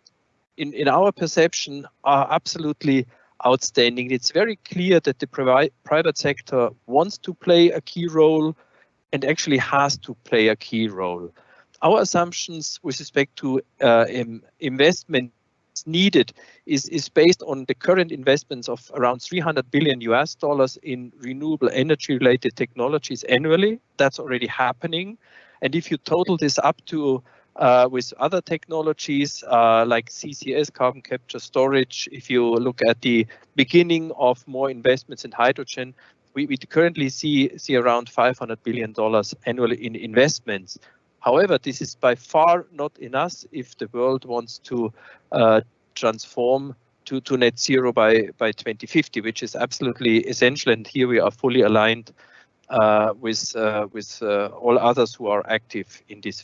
in, in our perception, are absolutely outstanding. It's very clear that the private sector wants to play a key role and actually has to play a key role. Our assumptions with respect to uh, investment needed is, is based on the current investments of around 300 billion US dollars in renewable energy related technologies annually. That's already happening. And if you total this up to uh, with other technologies uh, like CCS, carbon capture storage, if you look at the beginning of more investments in hydrogen, we, we currently see, see around $500 billion annually in investments. However, this is by far not enough if the world wants to uh, transform to, to net zero by, by 2050, which is absolutely essential. And here we are fully aligned uh, with uh, with uh, all others who are active in this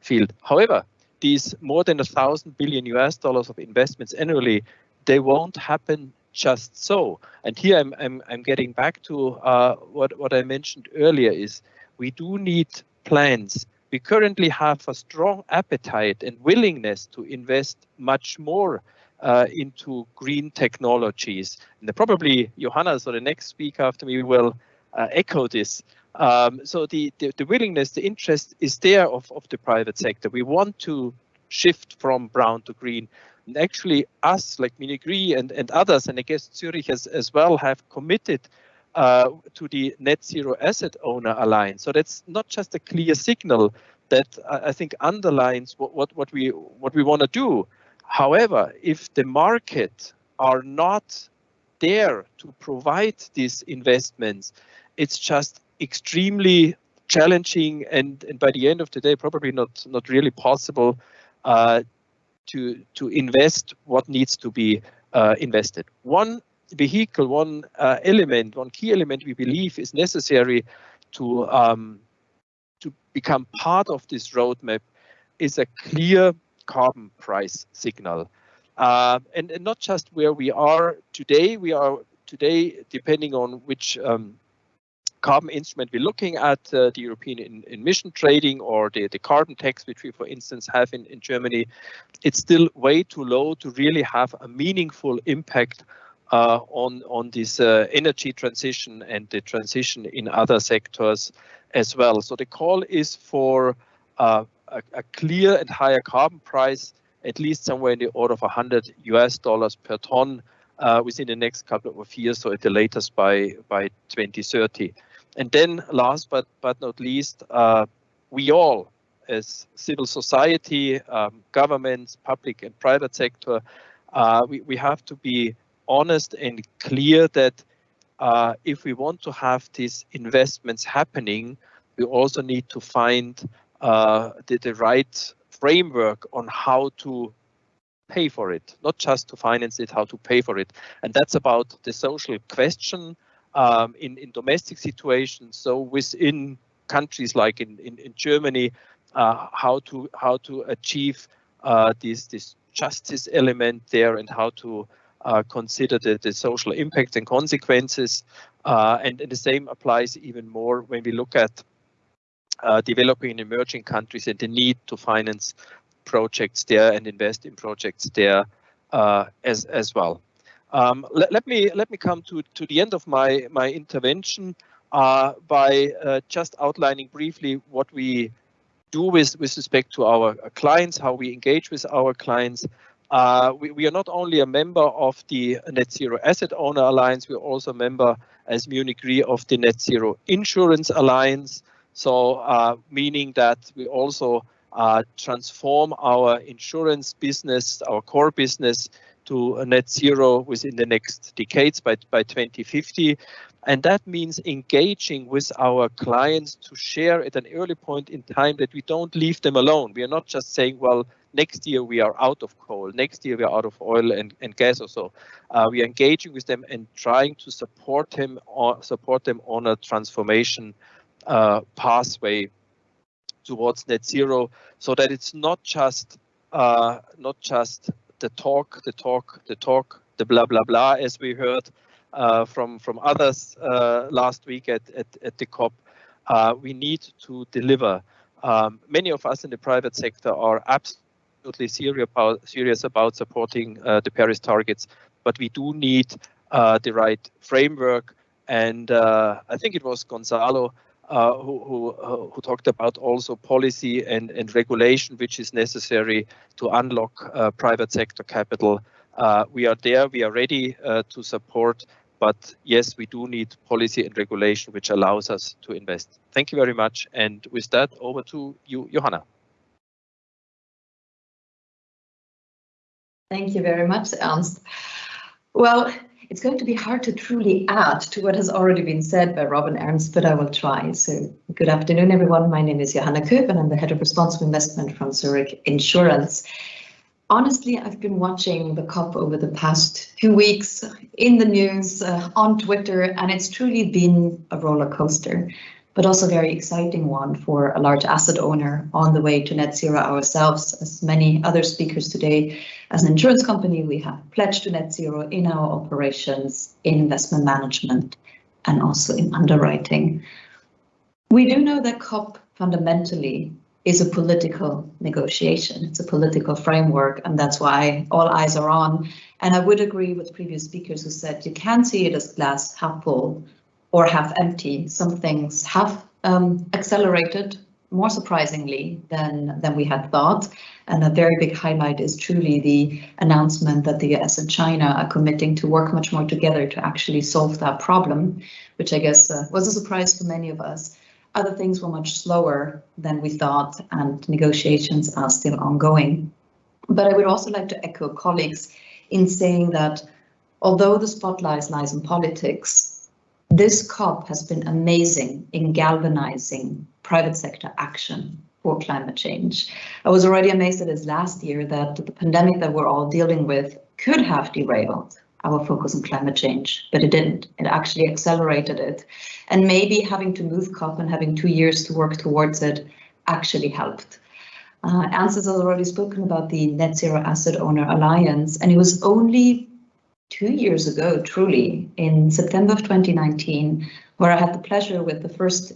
field. However, these more than a thousand billion US dollars of investments annually, they won't happen just so. And here I'm I'm, I'm getting back to uh, what what I mentioned earlier is we do need plans. We currently have a strong appetite and willingness to invest much more uh, into green technologies. And probably Johanna, so the next speaker after me will uh, echo this. Um, so the, the, the willingness, the interest is there of, of the private sector. We want to shift from brown to green. And actually us, like Munich Re and, and others, and I guess Zurich as, as well, have committed uh, to the Net Zero Asset Owner Alliance. So that's not just a clear signal that I think underlines what, what, what we what we want to do. However, if the market are not there to provide these investments, it's just extremely challenging and, and by the end of the day probably not not really possible uh, to to invest what needs to be uh, invested. One vehicle, one uh, element, one key element we believe is necessary to um, to become part of this roadmap is a clear carbon price signal. Uh, and, and not just where we are today, we are today, depending on which um, carbon instrument we're looking at, uh, the European emission trading or the, the carbon tax, which we, for instance, have in, in Germany, it's still way too low to really have a meaningful impact uh, on, on this uh, energy transition and the transition in other sectors as well. So the call is for uh, a, a clear and higher carbon price, at least somewhere in the order of 100 US dollars per ton uh, within the next couple of years, so at the latest by by 2030. And then last but, but not least, uh, we all as civil society, um, governments, public and private sector, uh, we, we have to be honest and clear that uh, if we want to have these investments happening, we also need to find uh, the, the right framework on how to pay for it, not just to finance it, how to pay for it. And that's about the social question, um, in, in domestic situations. So within countries like in, in, in Germany, uh, how to how to achieve uh, this this justice element there and how to consider the, the social impacts and consequences. Uh, and, and, the same applies even more when we look at uh, developing and emerging countries and the need to finance projects there and invest in projects there uh, as as well. Um, let, let, me let me come to, to the end of my, my intervention uh, by uh, just outlining briefly what we do with, with respect to our clients, how we engage with our clients. Uh, we, we, are not only a member of the Net Zero Asset Owner Alliance, we are also a member as Munich Re of the Net Zero Insurance Alliance. So uh, meaning that we also uh, transform our insurance business, our core business, to net zero within the next decades by, by 2050. And that means engaging with our clients to share at an early point in time that we don't leave them alone. We are not just saying, well, next year we are out of coal, next year we are out of oil and, and gas or so. Uh, we are engaging with them and trying to support them or support them on a transformation uh, pathway towards net zero so that it's not just uh, not just the talk, the talk, the talk, the blah blah blah as we heard uh, from from others uh, last week at, at, at the COP. Uh, we need to deliver. Um, many of us in the private sector are absolutely serious about, serious about supporting uh, the Paris targets, but we do need uh, the right framework. And uh, I think it was Gonzalo uh, who, who, who, talked about also policy and, and regulation, which is necessary to unlock uh, private sector capital. we are there, we are ready to support, but yes, we do need policy and regulation, which allows us to invest. Thank you very much. And with that, over to you, Johanna. Thank you very much, Ernst. Well, it's going to be hard to truly add to what has already been said by Rob and Ernst, but I will try. So good afternoon, everyone. My name is Johanna Köb and I'm the head of responsible investment from Zurich Insurance. Honestly, I've been watching the COP over the past few weeks in the news, uh, on Twitter, and it's truly been a roller coaster but also a very exciting one for a large asset owner on the way to net zero ourselves. As many other speakers today, as an insurance company, we have pledged to net zero in our operations, in investment management, and also in underwriting. We do know that COP fundamentally is a political negotiation. It's a political framework, and that's why all eyes are on. And I would agree with previous speakers who said you can see it as glass half full or half empty. Some things have um, accelerated more surprisingly than, than we had thought. And a very big highlight is truly the announcement that the US and China are committing to work much more together to actually solve that problem, which I guess uh, was a surprise for many of us. Other things were much slower than we thought and negotiations are still ongoing. But I would also like to echo colleagues in saying that although the spotlight lies in politics, this COP has been amazing in galvanizing private sector action for climate change. I was already amazed at this last year that the pandemic that we're all dealing with could have derailed our focus on climate change, but it didn't. It actually accelerated it. And maybe having to move COP and having two years to work towards it actually helped. Uh, Ernst has already spoken about the Net Zero Asset Owner Alliance, and it was only two years ago, truly, in September of 2019, where I had the pleasure with the first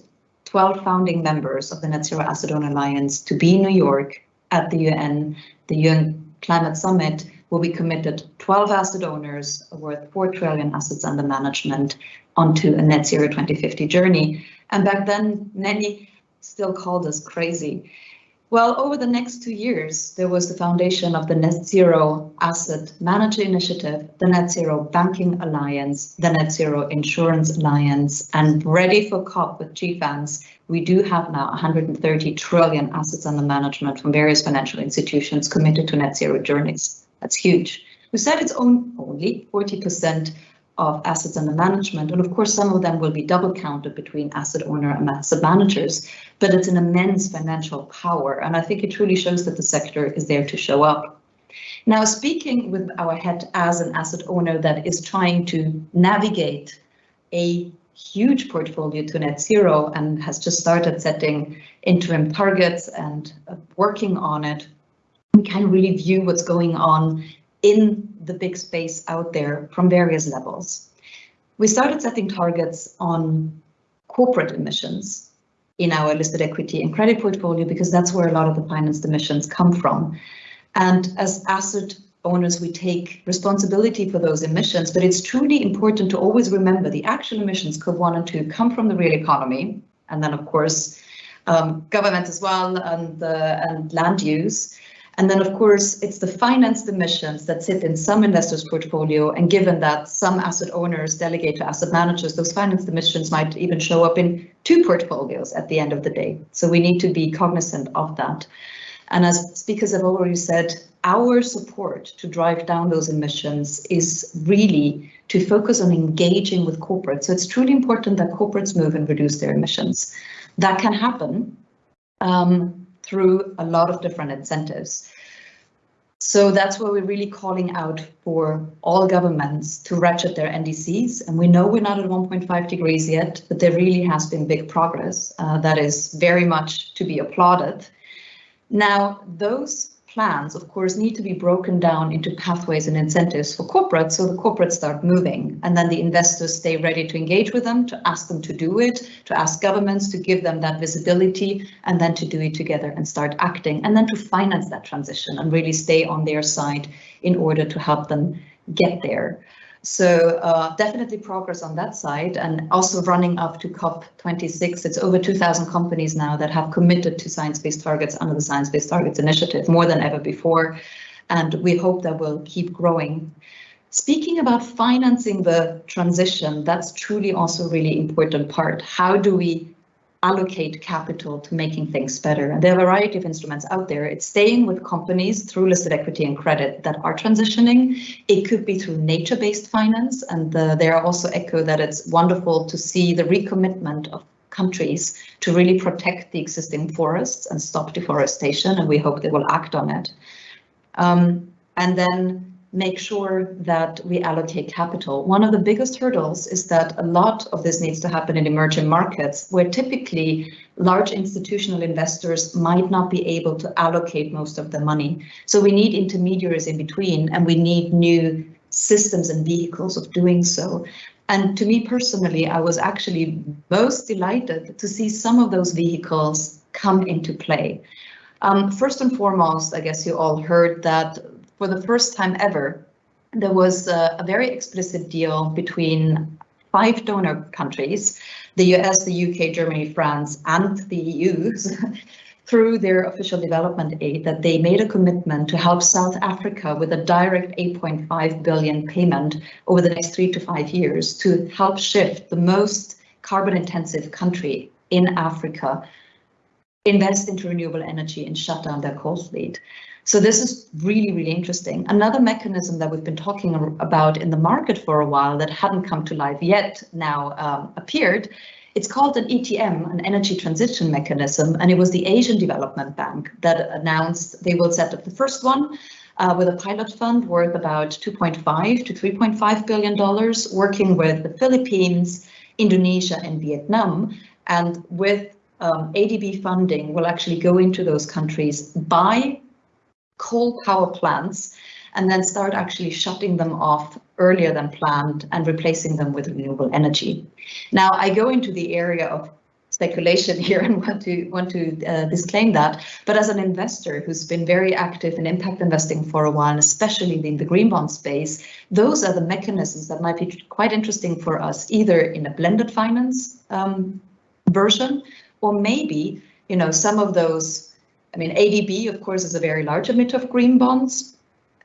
12 founding members of the Net Zero Asset Owner Alliance to be in New York at the UN, the UN Climate Summit, where we committed 12 asset owners worth 4 trillion assets under management onto a net zero 2050 journey. And back then, many still called us crazy. Well, over the next two years, there was the foundation of the Net Zero Asset Manager Initiative, the Net Zero Banking Alliance, the Net Zero Insurance Alliance, and ready for COP with GFANZ, we do have now 130 trillion assets under management from various financial institutions committed to net zero journeys. That's huge. We said it's only 40% of assets under management. And of course, some of them will be double counted between asset owner and asset managers, but it's an immense financial power. And I think it truly shows that the sector is there to show up. Now, speaking with our head as an asset owner that is trying to navigate a huge portfolio to net zero and has just started setting interim targets and working on it, we can really view what's going on in the big space out there from various levels. We started setting targets on corporate emissions in our listed equity and credit portfolio because that's where a lot of the financed emissions come from. And as asset owners, we take responsibility for those emissions, but it's truly important to always remember the actual emissions, scope one and two, come from the real economy. And then, of course, um, government as well and, uh, and land use. And then, of course, it's the financed emissions that sit in some investors' portfolio. And given that some asset owners delegate to asset managers, those financed emissions might even show up in two portfolios at the end of the day. So we need to be cognizant of that. And as speakers have already said, our support to drive down those emissions is really to focus on engaging with corporates. So it's truly important that corporates move and reduce their emissions. That can happen um, through a lot of different incentives. So that's why we're really calling out for all governments to ratchet their NDCs. And we know we're not at 1.5 degrees yet, but there really has been big progress uh, that is very much to be applauded. Now, those plans, of course, need to be broken down into pathways and incentives for corporates so the corporates start moving and then the investors stay ready to engage with them, to ask them to do it, to ask governments to give them that visibility and then to do it together and start acting and then to finance that transition and really stay on their side in order to help them get there. So uh, definitely progress on that side and also running up to COP26. It's over 2,000 companies now that have committed to science-based targets under the Science-Based Targets Initiative, more than ever before. And we hope that will keep growing. Speaking about financing the transition, that's truly also a really important part. How do we allocate capital to making things better. And there are a variety of instruments out there. It's staying with companies through listed equity and credit that are transitioning. It could be through nature-based finance. And uh, there are also echo that it's wonderful to see the recommitment of countries to really protect the existing forests and stop deforestation. And we hope they will act on it. Um, and then make sure that we allocate capital. One of the biggest hurdles is that a lot of this needs to happen in emerging markets where typically large institutional investors might not be able to allocate most of the money. So we need intermediaries in between and we need new systems and vehicles of doing so. And to me personally, I was actually most delighted to see some of those vehicles come into play. Um, first and foremost, I guess you all heard that for the first time ever, there was a, a very explicit deal between five donor countries, the US, the UK, Germany, France, and the EU, through their official development aid that they made a commitment to help South Africa with a direct 8.5 billion payment over the next three to five years to help shift the most carbon intensive country in Africa invest into renewable energy and shut down their coal fleet. So this is really, really interesting. Another mechanism that we've been talking about in the market for a while that hadn't come to life yet now um, appeared. It's called an ETM, an energy transition mechanism, and it was the Asian Development Bank that announced they will set up the first one uh, with a pilot fund worth about 2.5 to 3.5 billion dollars, working with the Philippines, Indonesia, and Vietnam, and with um, ADB funding will actually go into those countries, buy coal power plants and then start actually shutting them off earlier than planned and replacing them with renewable energy. Now I go into the area of speculation here and want to want to uh, disclaim that. But as an investor who's been very active in impact investing for a while, especially in the green bond space, those are the mechanisms that might be quite interesting for us, either in a blended finance um, version, or maybe you know some of those I mean, ADB, of course, is a very large emitter of green bonds.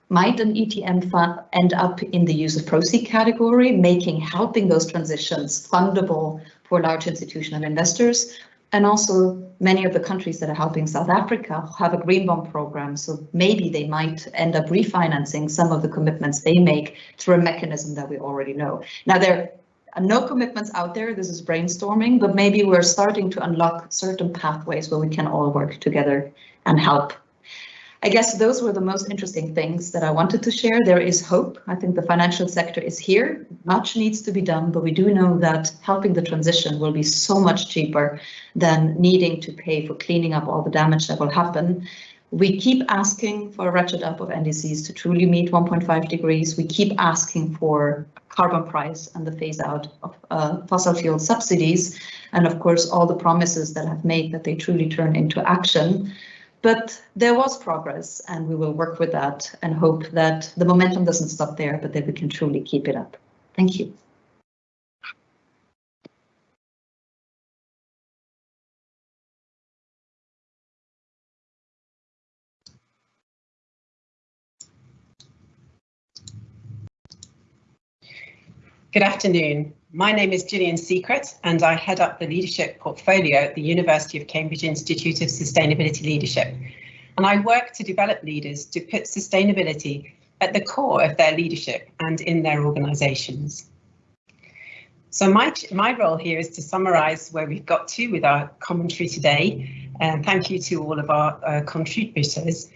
Might an ETM fund end up in the use of proceed category, making helping those transitions fundable for large institutional investors? And also many of the countries that are helping South Africa have a green bond program, so maybe they might end up refinancing some of the commitments they make through a mechanism that we already know. Now, there no commitments out there. This is brainstorming, but maybe we're starting to unlock certain pathways where we can all work together and help. I guess those were the most interesting things that I wanted to share. There is hope. I think the financial sector is here. Much needs to be done, but we do know that helping the transition will be so much cheaper than needing to pay for cleaning up all the damage that will happen. We keep asking for a ratchet up of NDCs to truly meet 1.5 degrees. We keep asking for carbon price and the phase out of uh, fossil fuel subsidies. And of course, all the promises that have made that they truly turn into action. But there was progress and we will work with that and hope that the momentum doesn't stop there, but that we can truly keep it up. Thank you. Good afternoon. My name is Gillian Secrett and I head up the leadership portfolio at the University of Cambridge Institute of Sustainability Leadership. and I work to develop leaders to put sustainability at the core of their leadership and in their organisations. So my, my role here is to summarise where we've got to with our commentary today. And thank you to all of our uh, contributors.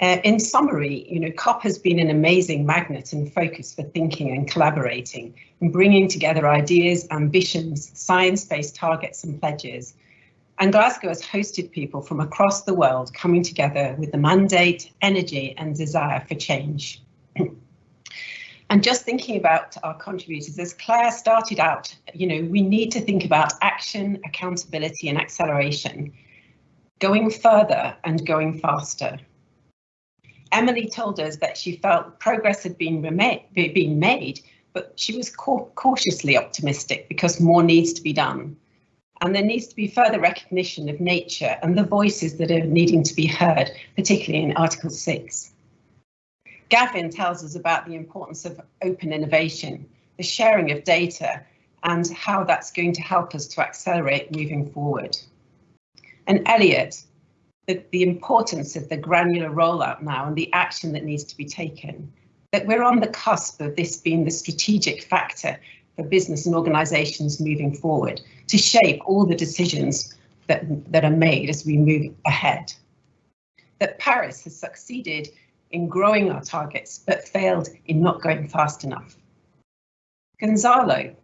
Uh, in summary, you know, COP has been an amazing magnet and focus for thinking and collaborating and bringing together ideas, ambitions, science-based targets and pledges. And Glasgow has hosted people from across the world coming together with the mandate, energy and desire for change. and just thinking about our contributors, as Claire started out, you know, we need to think about action, accountability and acceleration, going further and going faster. Emily told us that she felt progress had been, been made, but she was cautiously optimistic because more needs to be done. And there needs to be further recognition of nature and the voices that are needing to be heard, particularly in Article 6. Gavin tells us about the importance of open innovation, the sharing of data, and how that's going to help us to accelerate moving forward. And Eliot, the, the importance of the granular rollout now and the action that needs to be taken, that we're on the cusp of this being the strategic factor for business and organisations moving forward to shape all the decisions that, that are made as we move ahead. That Paris has succeeded in growing our targets, but failed in not going fast enough. Gonzalo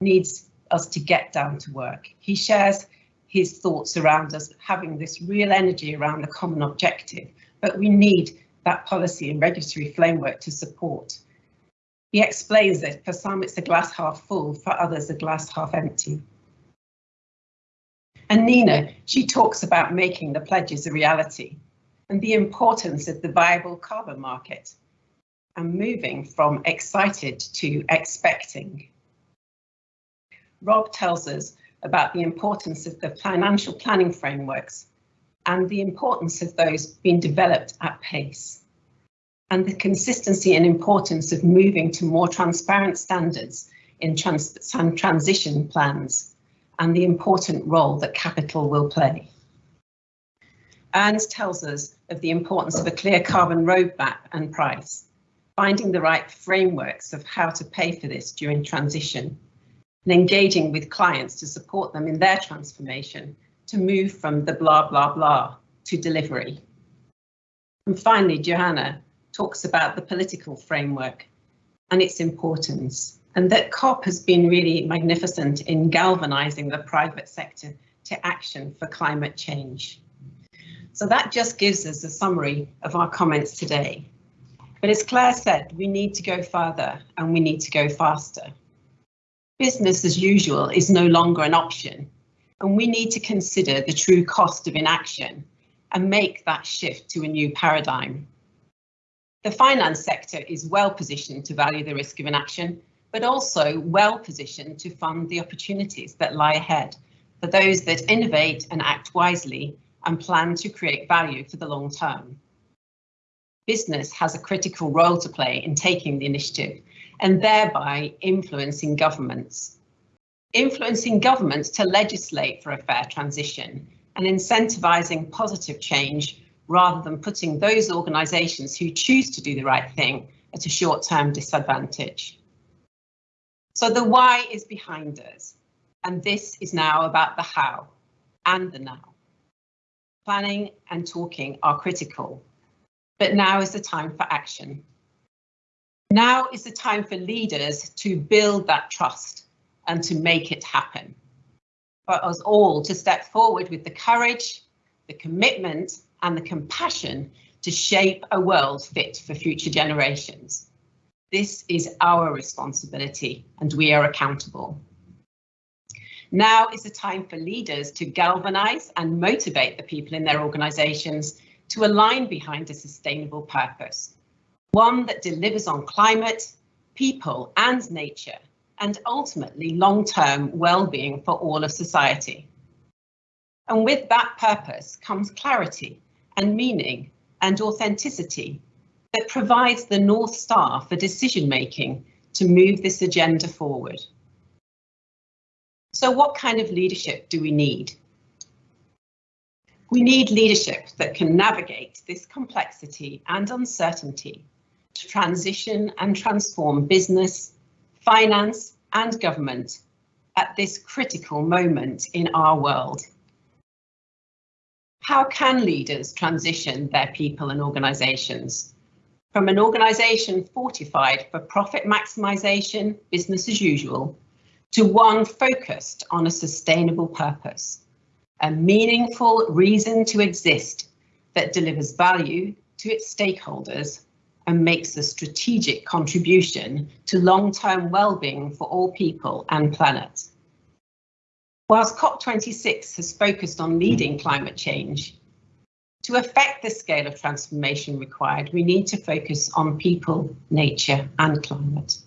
needs us to get down to work. He shares his thoughts around us having this real energy around the common objective, but we need that policy and regulatory framework to support. He explains that for some it's a glass half full, for others a glass half empty. And Nina, she talks about making the pledges a reality and the importance of the viable carbon market and moving from excited to expecting. Rob tells us about the importance of the financial planning frameworks and the importance of those being developed at pace and the consistency and importance of moving to more transparent standards in trans transition plans and the important role that capital will play. Ernst tells us of the importance of a clear carbon roadmap and price, finding the right frameworks of how to pay for this during transition, and engaging with clients to support them in their transformation to move from the blah, blah, blah to delivery. And finally, Johanna talks about the political framework and its importance, and that COP has been really magnificent in galvanizing the private sector to action for climate change. So that just gives us a summary of our comments today. But as Claire said, we need to go further and we need to go faster. Business as usual is no longer an option, and we need to consider the true cost of inaction and make that shift to a new paradigm. The finance sector is well positioned to value the risk of inaction, but also well positioned to fund the opportunities that lie ahead for those that innovate and act wisely and plan to create value for the long term. Business has a critical role to play in taking the initiative and thereby influencing governments. Influencing governments to legislate for a fair transition and incentivising positive change rather than putting those organisations who choose to do the right thing at a short-term disadvantage. So the why is behind us, and this is now about the how and the now planning and talking are critical, but now is the time for action. Now is the time for leaders to build that trust and to make it happen. For us all to step forward with the courage, the commitment and the compassion to shape a world fit for future generations. This is our responsibility and we are accountable. Now is the time for leaders to galvanise and motivate the people in their organisations to align behind a sustainable purpose, one that delivers on climate, people and nature, and ultimately long-term well-being for all of society. And with that purpose comes clarity and meaning and authenticity that provides the North Star for decision making to move this agenda forward. So what kind of leadership do we need? We need leadership that can navigate this complexity and uncertainty to transition and transform business, finance and government at this critical moment in our world. How can leaders transition their people and organisations from an organisation fortified for profit maximisation, business as usual, to one focused on a sustainable purpose, a meaningful reason to exist that delivers value to its stakeholders and makes a strategic contribution to long-term well-being for all people and planet. Whilst COP26 has focused on leading climate change, to affect the scale of transformation required, we need to focus on people, nature and climate.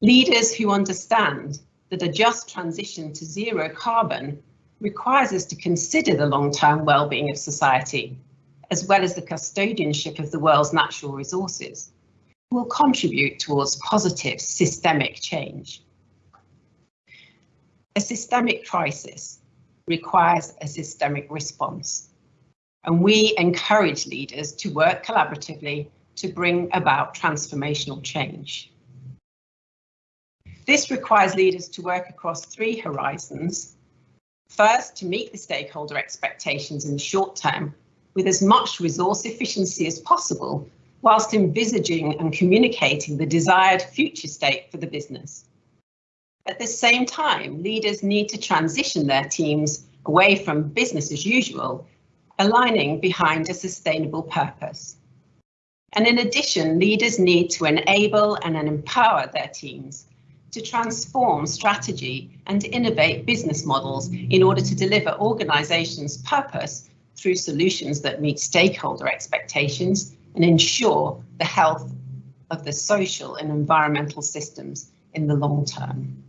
Leaders who understand that a just transition to zero carbon requires us to consider the long-term well-being of society, as well as the custodianship of the world's natural resources, will contribute towards positive systemic change. A systemic crisis requires a systemic response, and we encourage leaders to work collaboratively to bring about transformational change. This requires leaders to work across three horizons. First, to meet the stakeholder expectations in the short term with as much resource efficiency as possible, whilst envisaging and communicating the desired future state for the business. At the same time, leaders need to transition their teams away from business as usual, aligning behind a sustainable purpose. And in addition, leaders need to enable and empower their teams to transform strategy and innovate business models in order to deliver organisations' purpose through solutions that meet stakeholder expectations and ensure the health of the social and environmental systems in the long term.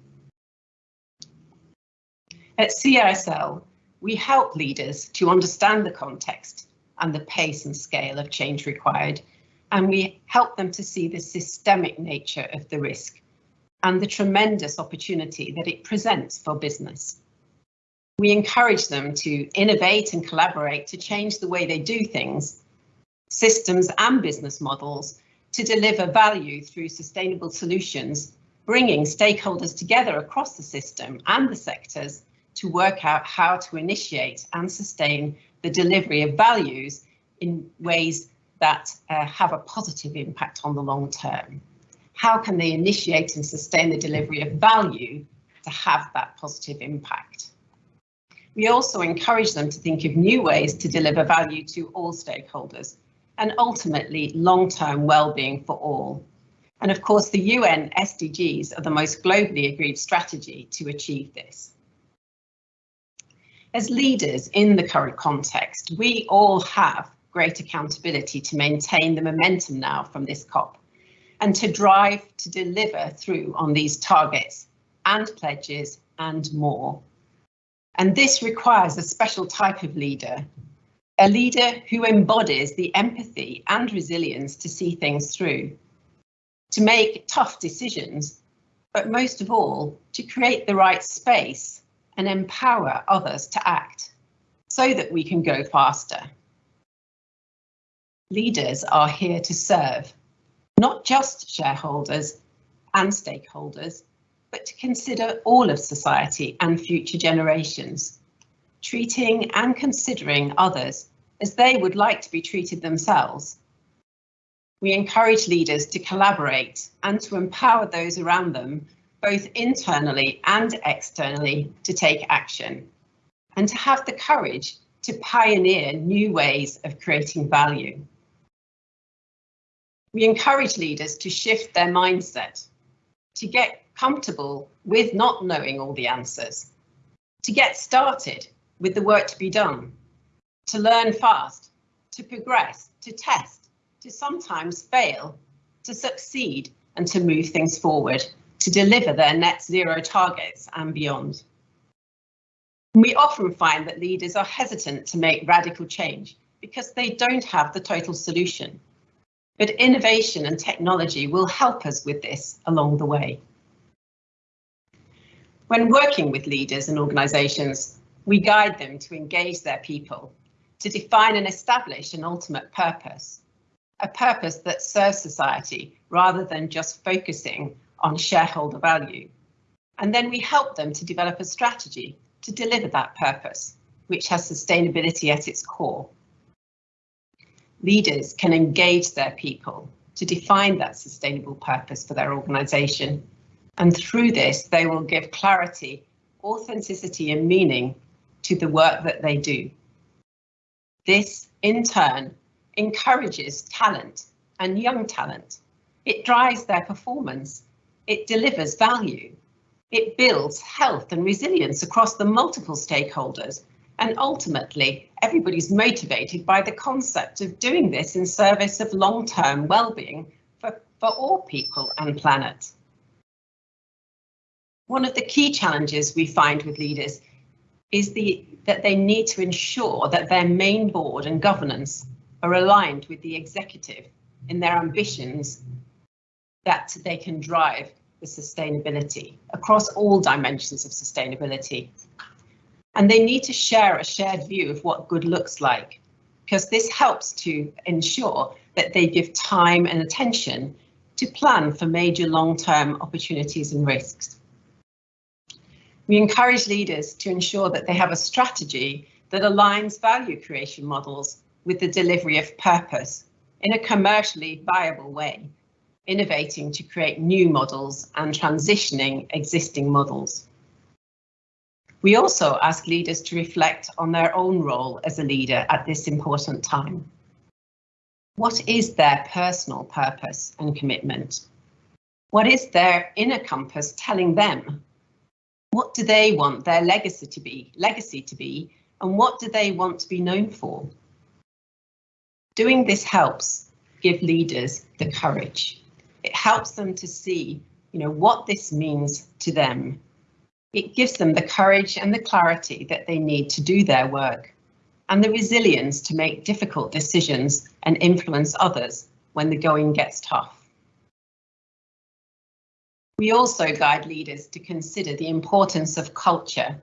At CISL, we help leaders to understand the context and the pace and scale of change required, and we help them to see the systemic nature of the risk and the tremendous opportunity that it presents for business. We encourage them to innovate and collaborate to change the way they do things, systems and business models to deliver value through sustainable solutions, bringing stakeholders together across the system and the sectors to work out how to initiate and sustain the delivery of values in ways that uh, have a positive impact on the long term how can they initiate and sustain the delivery of value to have that positive impact? We also encourage them to think of new ways to deliver value to all stakeholders and ultimately long-term well-being for all. And of course, the UN SDGs are the most globally agreed strategy to achieve this. As leaders in the current context, we all have great accountability to maintain the momentum now from this COP and to drive to deliver through on these targets and pledges and more. And this requires a special type of leader, a leader who embodies the empathy and resilience to see things through, to make tough decisions, but most of all, to create the right space and empower others to act so that we can go faster. Leaders are here to serve not just shareholders and stakeholders, but to consider all of society and future generations, treating and considering others as they would like to be treated themselves. We encourage leaders to collaborate and to empower those around them, both internally and externally, to take action and to have the courage to pioneer new ways of creating value. We encourage leaders to shift their mindset, to get comfortable with not knowing all the answers, to get started with the work to be done, to learn fast, to progress, to test, to sometimes fail, to succeed and to move things forward, to deliver their net zero targets and beyond. We often find that leaders are hesitant to make radical change because they don't have the total solution but innovation and technology will help us with this along the way. When working with leaders and organisations, we guide them to engage their people, to define and establish an ultimate purpose, a purpose that serves society rather than just focusing on shareholder value. And then we help them to develop a strategy to deliver that purpose, which has sustainability at its core. Leaders can engage their people to define that sustainable purpose for their organisation. And through this, they will give clarity, authenticity and meaning to the work that they do. This, in turn, encourages talent and young talent. It drives their performance. It delivers value. It builds health and resilience across the multiple stakeholders. And ultimately, everybody's motivated by the concept of doing this in service of long-term well-being for, for all people and planet. One of the key challenges we find with leaders is the, that they need to ensure that their main board and governance are aligned with the executive in their ambitions that they can drive the sustainability across all dimensions of sustainability. And they need to share a shared view of what good looks like, because this helps to ensure that they give time and attention to plan for major long-term opportunities and risks. We encourage leaders to ensure that they have a strategy that aligns value creation models with the delivery of purpose in a commercially viable way, innovating to create new models and transitioning existing models. We also ask leaders to reflect on their own role as a leader at this important time. What is their personal purpose and commitment? What is their inner compass telling them? What do they want their legacy to be, legacy to be, and what do they want to be known for? Doing this helps give leaders the courage. It helps them to see, you know, what this means to them. It gives them the courage and the clarity that they need to do their work and the resilience to make difficult decisions and influence others when the going gets tough. We also guide leaders to consider the importance of culture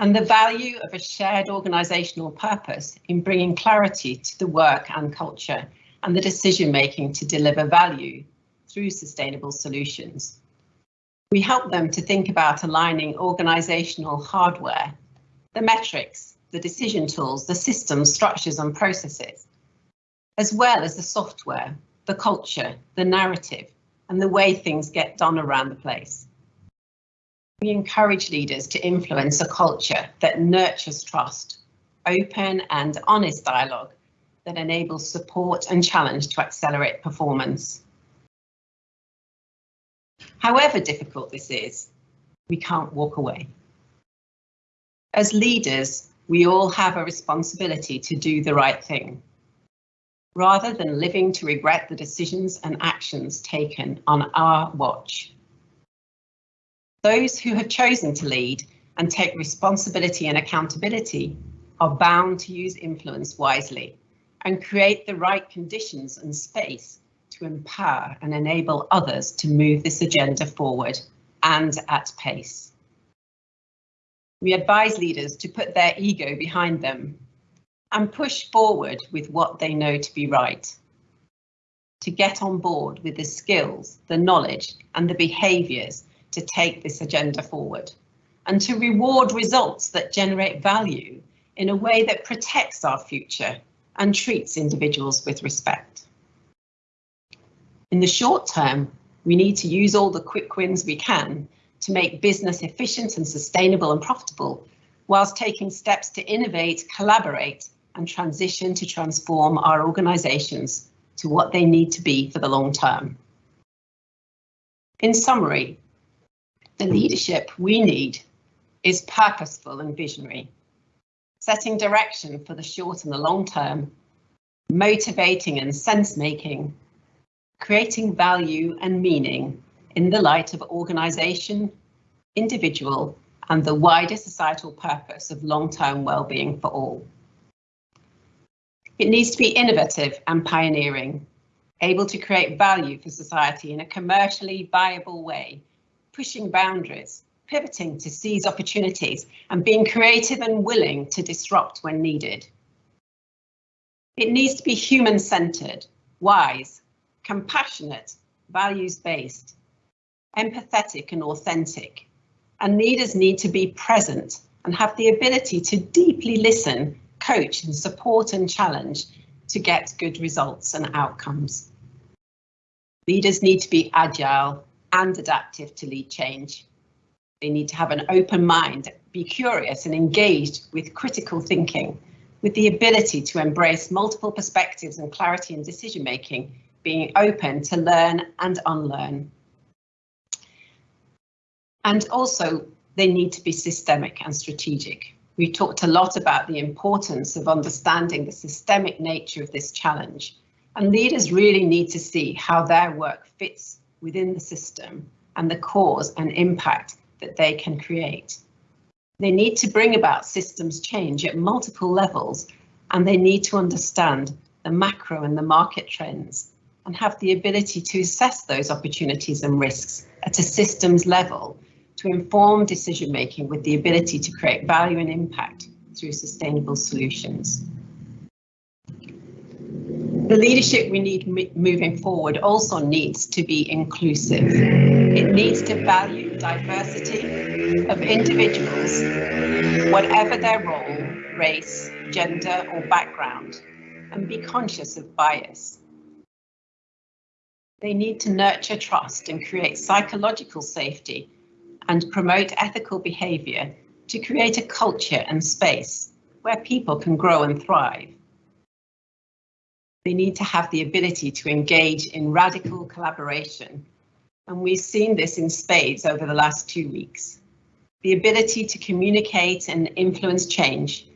and the value of a shared organisational purpose in bringing clarity to the work and culture and the decision making to deliver value through sustainable solutions. We help them to think about aligning organisational hardware, the metrics, the decision tools, the systems, structures and processes, as well as the software, the culture, the narrative and the way things get done around the place. We encourage leaders to influence a culture that nurtures trust, open and honest dialogue that enables support and challenge to accelerate performance. However difficult this is, we can't walk away. As leaders, we all have a responsibility to do the right thing, rather than living to regret the decisions and actions taken on our watch. Those who have chosen to lead and take responsibility and accountability are bound to use influence wisely and create the right conditions and space to empower and enable others to move this agenda forward and at pace. We advise leaders to put their ego behind them and push forward with what they know to be right. To get on board with the skills, the knowledge and the behaviours to take this agenda forward and to reward results that generate value in a way that protects our future and treats individuals with respect. In the short term, we need to use all the quick wins we can to make business efficient and sustainable and profitable, whilst taking steps to innovate, collaborate and transition to transform our organisations to what they need to be for the long term. In summary, the leadership we need is purposeful and visionary, setting direction for the short and the long term, motivating and sense making, creating value and meaning in the light of organisation, individual and the wider societal purpose of long-term well-being for all. It needs to be innovative and pioneering, able to create value for society in a commercially viable way pushing boundaries pivoting to seize opportunities and being creative and willing to disrupt when needed. It needs to be human-centered, wise, compassionate, values-based, empathetic and authentic. And leaders need to be present and have the ability to deeply listen, coach and support and challenge to get good results and outcomes. Leaders need to be agile and adaptive to lead change. They need to have an open mind, be curious and engaged with critical thinking, with the ability to embrace multiple perspectives and clarity in decision making, being open to learn and unlearn. And also, they need to be systemic and strategic. We talked a lot about the importance of understanding the systemic nature of this challenge, and leaders really need to see how their work fits within the system and the cause and impact that they can create. They need to bring about systems change at multiple levels, and they need to understand the macro and the market trends and have the ability to assess those opportunities and risks at a systems level to inform decision making with the ability to create value and impact through sustainable solutions. The leadership we need moving forward also needs to be inclusive. It needs to value diversity of individuals, whatever their role, race, gender or background, and be conscious of bias. They need to nurture trust and create psychological safety and promote ethical behaviour to create a culture and space where people can grow and thrive. They need to have the ability to engage in radical collaboration, and we've seen this in spades over the last two weeks. The ability to communicate and influence change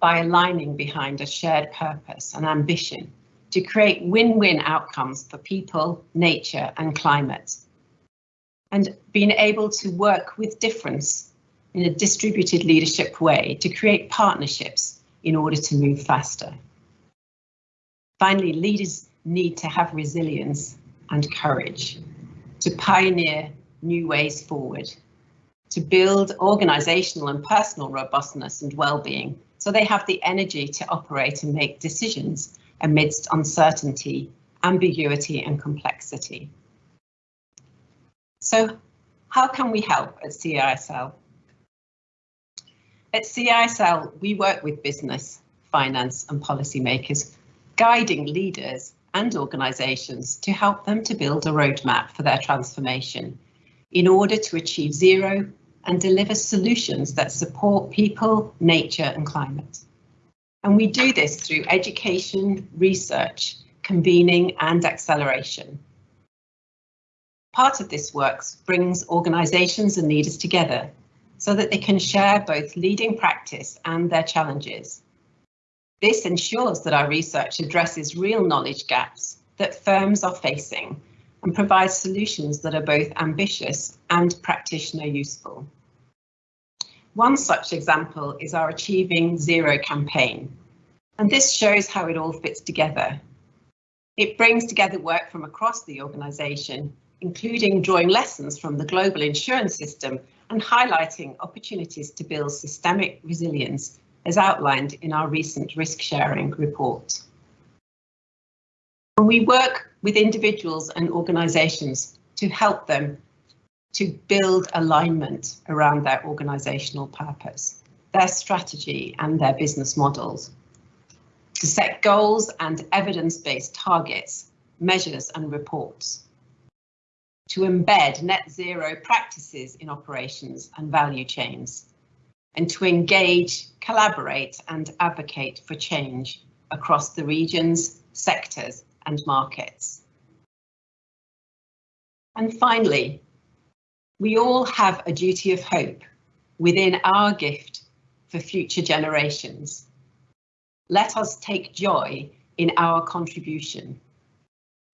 by aligning behind a shared purpose and ambition to create win-win outcomes for people, nature and climate and being able to work with difference in a distributed leadership way to create partnerships in order to move faster. Finally, leaders need to have resilience and courage to pioneer new ways forward, to build organisational and personal robustness and well-being so they have the energy to operate and make decisions amidst uncertainty, ambiguity and complexity. So how can we help at CISL? At CISL, we work with business, finance and policymakers, guiding leaders and organisations to help them to build a roadmap for their transformation in order to achieve zero and deliver solutions that support people, nature and climate. And we do this through education, research, convening and acceleration. Part of this work brings organisations and leaders together so that they can share both leading practice and their challenges. This ensures that our research addresses real knowledge gaps that firms are facing and provides solutions that are both ambitious and practitioner useful. One such example is our Achieving Zero campaign, and this shows how it all fits together. It brings together work from across the organisation including drawing lessons from the global insurance system and highlighting opportunities to build systemic resilience as outlined in our recent risk sharing report. We work with individuals and organisations to help them to build alignment around their organisational purpose, their strategy and their business models, to set goals and evidence-based targets, measures and reports, to embed net zero practices in operations and value chains, and to engage, collaborate and advocate for change across the regions, sectors and markets. And finally, we all have a duty of hope within our gift for future generations. Let us take joy in our contribution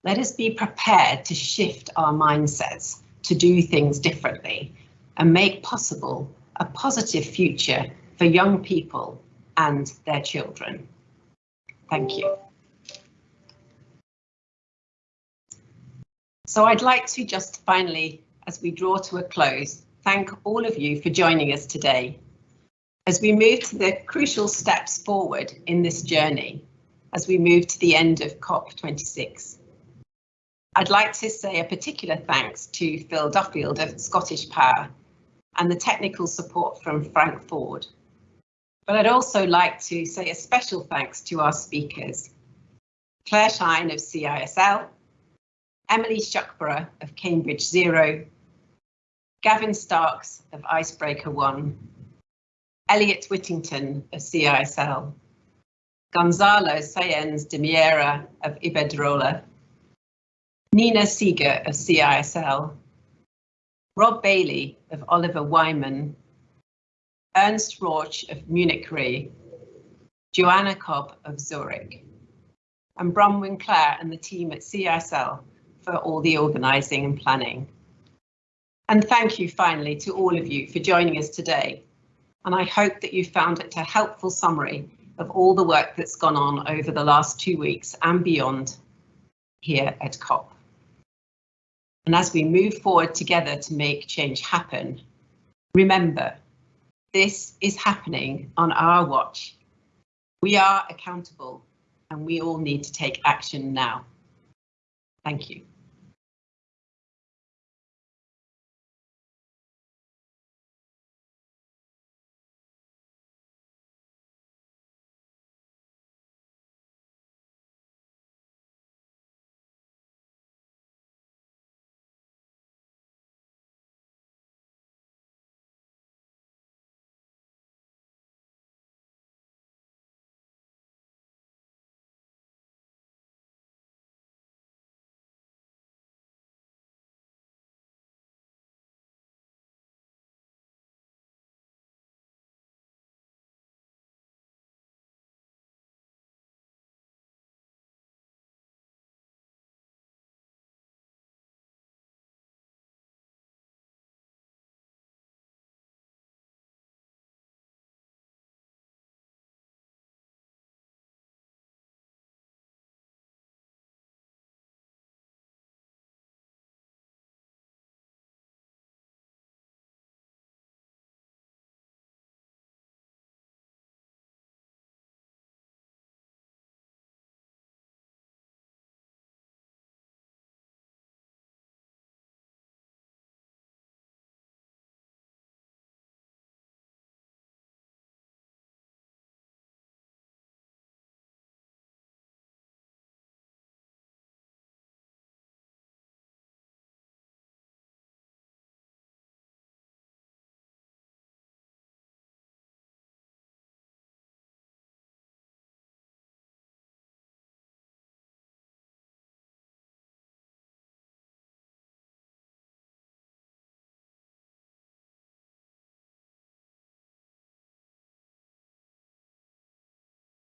let us be prepared to shift our mindsets to do things differently and make possible a positive future for young people and their children. Thank you. So I'd like to just finally, as we draw to a close, thank all of you for joining us today as we move to the crucial steps forward in this journey as we move to the end of COP26. I'd like to say a particular thanks to Phil Duffield of Scottish Power and the technical support from Frank Ford. But I'd also like to say a special thanks to our speakers, Claire Shine of CISL, Emily Shuckburgh of Cambridge Zero, Gavin Starks of Icebreaker One, Eliot Whittington of CISL, Gonzalo Sáenz de Miera of Iberdrola, Nina Seega of CISL, Rob Bailey of Oliver Wyman, Ernst Rauch of Munich Re, Johanna Köb of Zurich, and Bronwyn Clare and the team at CISL for all the organising and planning. And thank you finally to all of you for joining us today. And I hope that you found it a helpful summary of all the work that's gone on over the last two weeks and beyond here at COP. And as we move forward together to make change happen, remember, this is happening on our watch. We are accountable and we all need to take action now. Thank you.